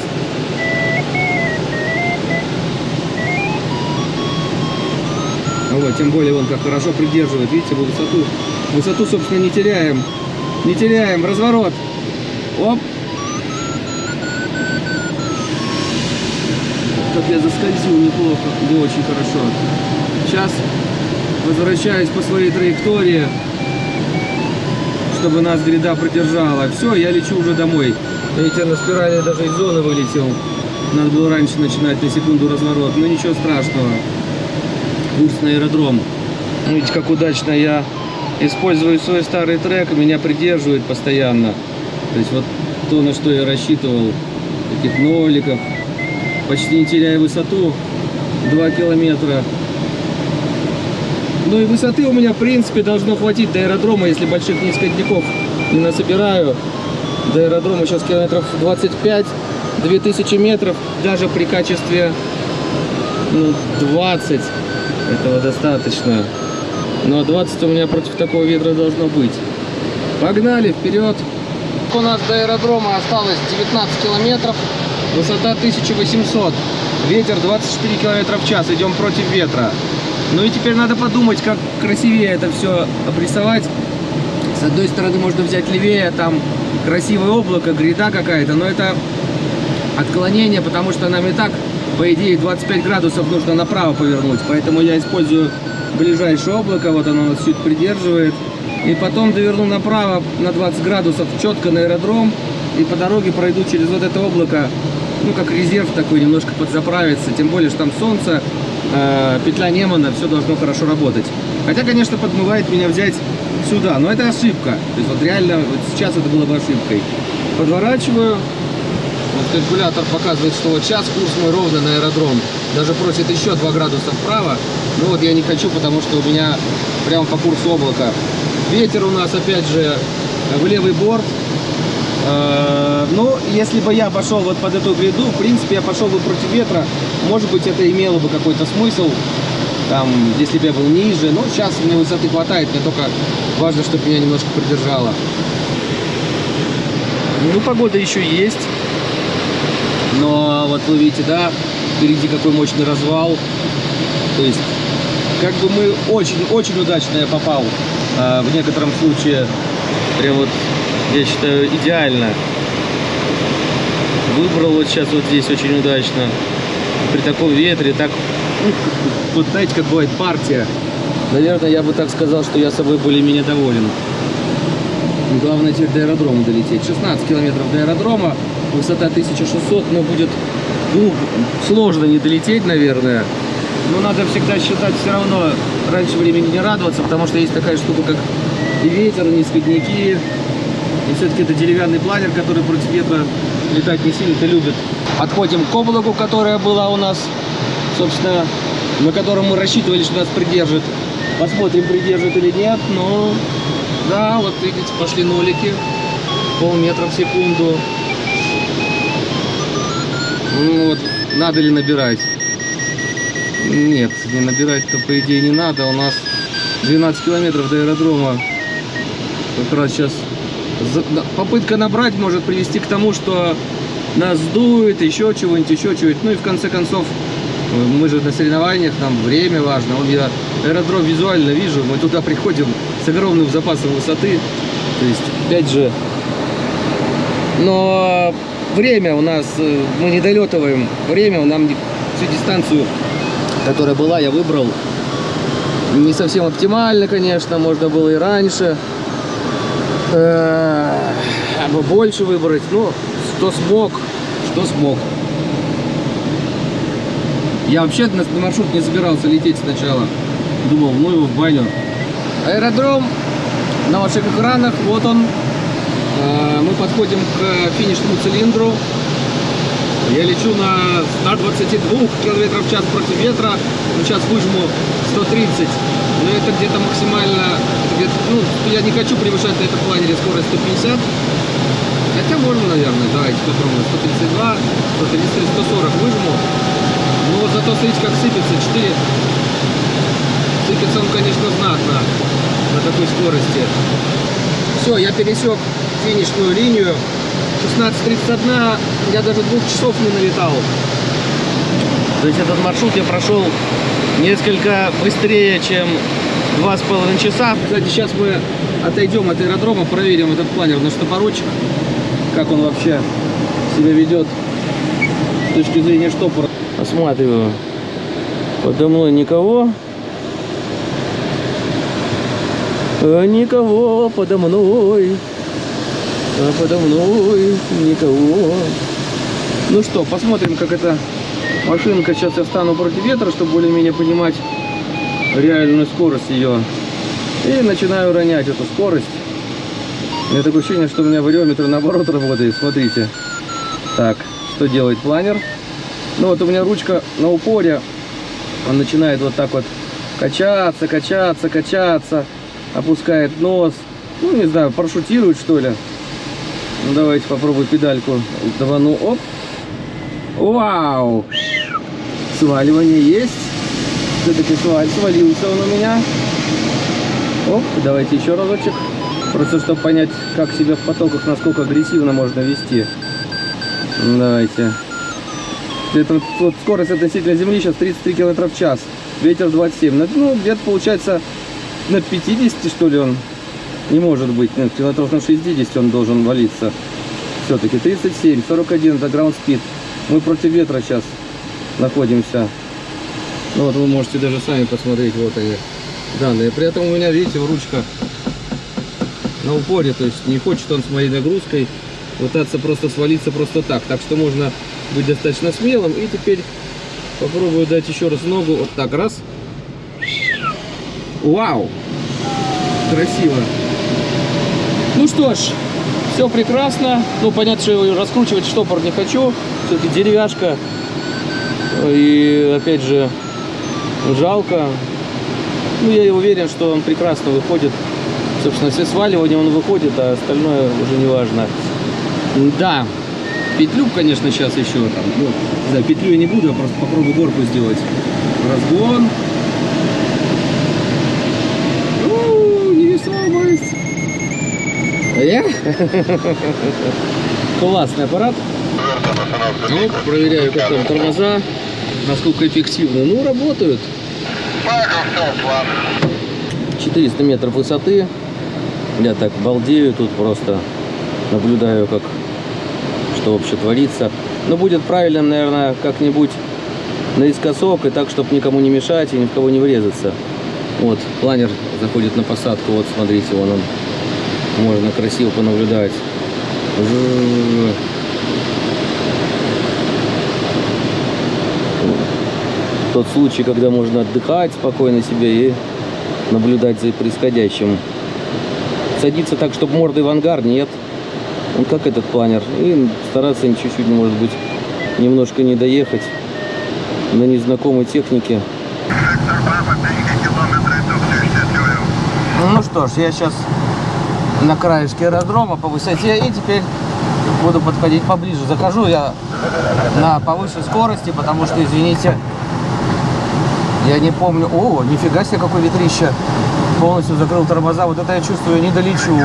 Вот, тем более он как хорошо придерживает, видите, мы высоту. Высоту, собственно, не теряем. Не теряем. Разворот. Оп. Как я заскользил неплохо, не очень хорошо. Сейчас возвращаюсь по своей траектории, чтобы нас гряда продержала. Все, я лечу уже домой. Видите, на спирали даже из зоны вылетел. Надо было раньше начинать на секунду разворот, но ничего страшного. Курс на аэродром. Видите, как удачно я использую свой старый трек, меня придерживает постоянно. То есть вот то, на что я рассчитывал, таких ноликов, почти не теряя высоту, 2 километра. Ну и высоты у меня, в принципе, должно хватить до аэродрома, если больших низкотников не насобираю. До аэродрома сейчас километров 25, 2000 метров, даже при качестве ну, 20 этого достаточно. Но 20 у меня против такого ветра должно быть. Погнали, вперед! У нас до аэродрома осталось 19 километров, высота 1800, ветер 24 километра в час, идем против ветра. Ну и теперь надо подумать, как красивее это все обрисовать. С одной стороны можно взять левее, там красивое облако, гряда какая-то, но это отклонение, потому что нам и так, по идее, 25 градусов нужно направо повернуть. Поэтому я использую ближайшее облако, вот оно нас чуть придерживает. И потом доверну направо на 20 градусов четко на аэродром. И по дороге пройду через вот это облако, ну, как резерв такой, немножко подзаправиться. Тем более, что там солнце, э, петля Немана, все должно хорошо работать. Хотя, конечно, подмывает меня взять сюда, но это ошибка. То есть вот реально, вот сейчас это было бы ошибкой. Подворачиваю, калькулятор показывает, что вот сейчас курс мой ровно на аэродром. Даже просит еще 2 градуса вправо. Но вот я не хочу, потому что у меня прямо по курсу облака. Ветер у нас, опять же, в левый борт. Э, Ну, если бы я пошел вот под эту гряду, в принципе, я пошел бы против ветра. Может быть, это имело бы какой-то смысл. Там, если бы я был ниже. Но сейчас мне высоты хватает. Мне только важно, чтобы меня немножко придержало. Ну, погода еще есть. Но вот вы видите, да, впереди какой мощный развал. То есть, как бы мы очень-очень удачно я попал. А, в некотором случае, прям вот, я считаю, идеально. Выбрал вот сейчас вот здесь очень удачно. При таком ветре, так, вот знаете, как бывает партия. Наверное, я бы так сказал, что я собой более-менее доволен. Главное теперь до аэродрома долететь. 16 километров до аэродрома, высота 1600, но будет ну, сложно не долететь, наверное. Но надо всегда считать все равно раньше времени не радоваться, потому что есть такая штука, как и ветер, и сквозняки. И все-таки это деревянный планер, который против ветра летать не сильно-то любит. Подходим к облаку, которая была у нас, собственно, на котором мы рассчитывали, что нас придержит. Посмотрим, придержит или нет, но да, вот видите, пошли нолики. Полметра в секунду. Ну вот, надо ли набирать? Нет, не набирать-то по идее не надо. У нас 12 километров до аэродрома. Как раз сейчас попытка набрать может привести к тому, что нас сдует, еще чего-нибудь, еще чего-нибудь. Ну и в конце концов, мы же на соревнованиях, нам время важно. Вот я аэродром визуально вижу, мы туда приходим с огромным запасом высоты. То есть, опять же, но время у нас, э, мы не долетываем время, нам всю дистанцию, которая была, я выбрал. Не совсем оптимально, конечно, можно было и раньше. Э, бы больше выбрать. Ну, что смог, что смог. Я вообще на маршрут не собирался лететь сначала. Думал, ну его в баню. Аэродром на ваших экранах, вот он. Э, Мы подходим к финишному цилиндру. Я лечу на 122 км в час против ветра. Ну, сейчас выжму 130. Но это где-то максимально... где-то, ну, я не хочу превышать на этом планере скорость 150. Хотя можно, наверное. Давайте попробуем. 132, 133, 140 выжму. Вот зато смотрите, как сыпется. 4. Сыпется он, конечно, знатно на такой скорости. Все, я пересек финишную линию. 16.31, я даже двух часов не налетал. То есть этот маршрут я прошел несколько быстрее, чем два с половиной часа. Кстати, сейчас мы отойдем от аэродрома, проверим этот планер на штопорочек, как он вообще себя ведет с точки зрения штопора. Осматриваю. Подо мной никого. А Никого подо мной. А подо мной никого. Ну что, посмотрим, как эта машинка. Сейчас я встану против ветра, чтобы более-менее понимать реальную скорость ее. И начинаю ронять эту скорость. У меня такое ощущение, что у меня вариометр наоборот работает. Смотрите. Так, что делает планер? Ну вот у меня ручка на упоре. Он начинает вот так вот качаться, качаться, качаться. Опускает нос. Ну, не знаю, парашютирует что ли. Ну, давайте попробую педальку. Давану, оп. Вау! Сваливание есть. Все-таки свалился он у меня. Оп, давайте еще разочек. Просто чтобы понять, как себя в потоках, насколько агрессивно можно вести. Давайте. Это вот, скорость относительно земли сейчас 33 км в час. Ветер 27. Ну, Ну, где-то получается на 50, что ли, он не может быть. Ну, километров на 60 он должен валиться. Все-таки 37, 41 это ground speed. Мы против ветра сейчас находимся. Ну вот вы можете даже сами посмотреть, вот они данные. При этом у меня, видите, ручка на упоре, то есть не хочет он с моей нагрузкой пытаться просто свалиться просто так. Так что можно быть достаточно смелым. И теперь попробую дать еще раз ногу. Вот так, раз. Вау! Красиво. Ну что ж, все прекрасно. Ну, понятно, что раскручивать штопор не хочу. Все-таки деревяшка. И, опять же, жалко. Ну, я уверен, что он прекрасно выходит. Собственно, все сваливания он выходит, а остальное уже не важно. Да, петлю, конечно, сейчас еще там. Ну, да, петлю я не буду, я просто попробую горку сделать. Разгон. У, невесомость. Я? Классный аппарат. Ну, проверяю, как там тормоза, насколько эффективно. Ну, работают. 400 метров высоты. Я так балдею тут просто. Наблюдаю, как что вообще творится. Но будет правильно, наверное, как-нибудь наискосок и так, чтобы никому не мешать и ни в кого не врезаться. Вот, планер заходит на посадку. Вот, смотрите, вон он. Можно красиво понаблюдать. Тот случай, когда можно отдыхать спокойно себе и наблюдать за происходящим. Садиться так, чтобы мордой в ангар, нет. Он как этот планер. И стараться чуть-чуть, может быть, немножко не доехать на незнакомой технике. Ну что ж, я сейчас на краешке аэродрома по высоте и теперь буду подходить поближе. Захожу я на повышенной скорости, потому что, извините, я не помню. О, нифига себе, какой ветрище. Полностью закрыл тормоза. Вот это я чувствую, не долечу.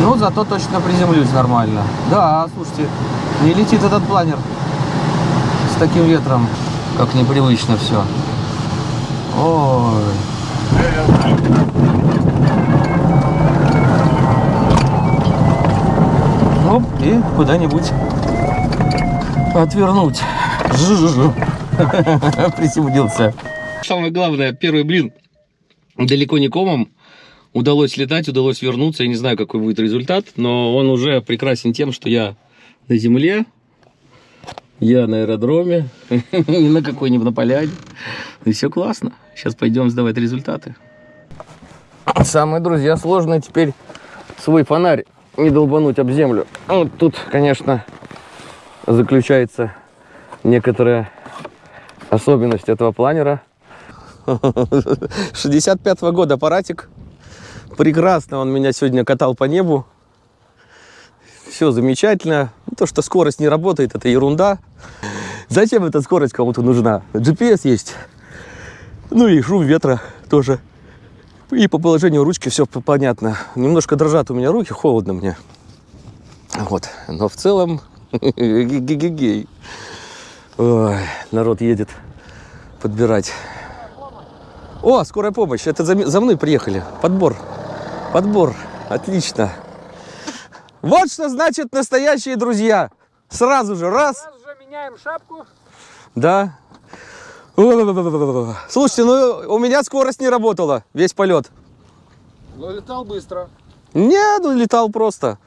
Ну, зато точно приземлюсь нормально. Да, слушайте, не летит этот планер с таким ветром, как непривычно все. Ой. Оп, и куда-нибудь отвернуть. Жу-жу-жу. Приземлился. Самое главное, первый блин далеко не комом. Удалось летать, удалось вернуться. Я не знаю, какой будет результат, но он уже прекрасен тем, что я на земле, я на аэродроме, на какой-нибудь на поляне. И все классно. Сейчас пойдем сдавать результаты. Самое, друзья, сложное теперь свой фонарь не долбануть об землю. Вот тут, конечно, заключается некоторая особенность этого планера. 65 -го года аппаратик. Прекрасно он меня сегодня катал по небу. Все замечательно. То, что скорость не работает, это ерунда. Зачем эта скорость кому-то нужна? GPS есть. Ну и шум ветра тоже. И по положению ручки все понятно. Немножко дрожат у меня руки, холодно мне. Вот. Но в целом гигигей. Ой, народ едет подбирать. О, скорая помощь. Это за, за мной приехали. Подбор. Подбор. Отлично. Вот что значит настоящие друзья. Сразу же раз.
Сразу же меняем шапку.
Да. Слушайте, ну у меня скорость не работала. Весь полет.
Но летал быстро.
Не, ну летал просто.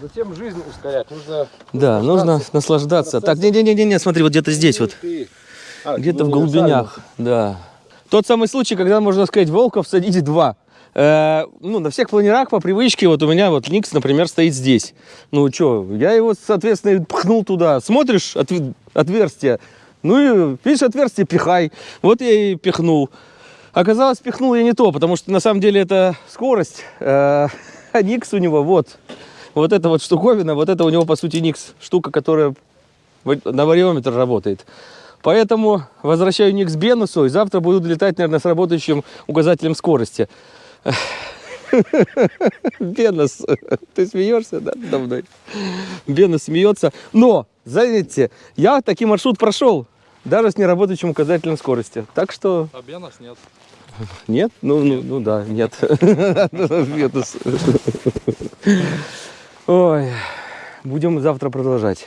Затем жизнь ускорять. Нужно
Да, нужно наслаждаться. Так, не-не-не, смотри, вот где-то здесь вот.
А,
Где-то в
ну,
глубинях, да. Тот самый случай, когда, можно сказать, волков садить два. Э, ну, на всех планерах по привычке, вот у меня вот Никс, например, стоит здесь. Ну, что, я его, соответственно, пхнул туда. Смотришь, отв- отверстие. Ну, и, видишь, отверстие пихай. Вот я и пихнул. Оказалось, пихнул я не то, потому что, на самом деле, это скорость. А Никс у него вот. Вот эта вот штуковина, вот это у него, по сути, Никс. Штука, которая на вариометр работает. Поэтому возвращаю ник с Бенусу, и завтра буду летать, наверное, с работающим указателем скорости. Бенус, ты смеешься, да, мной? Бенус смеется. Но, заметьте, я таки маршрут прошел, даже с неработающим указателем скорости. Так что
А Бенас нет.
нет? Ну, ну, ну да, нет. Ой, будем завтра продолжать.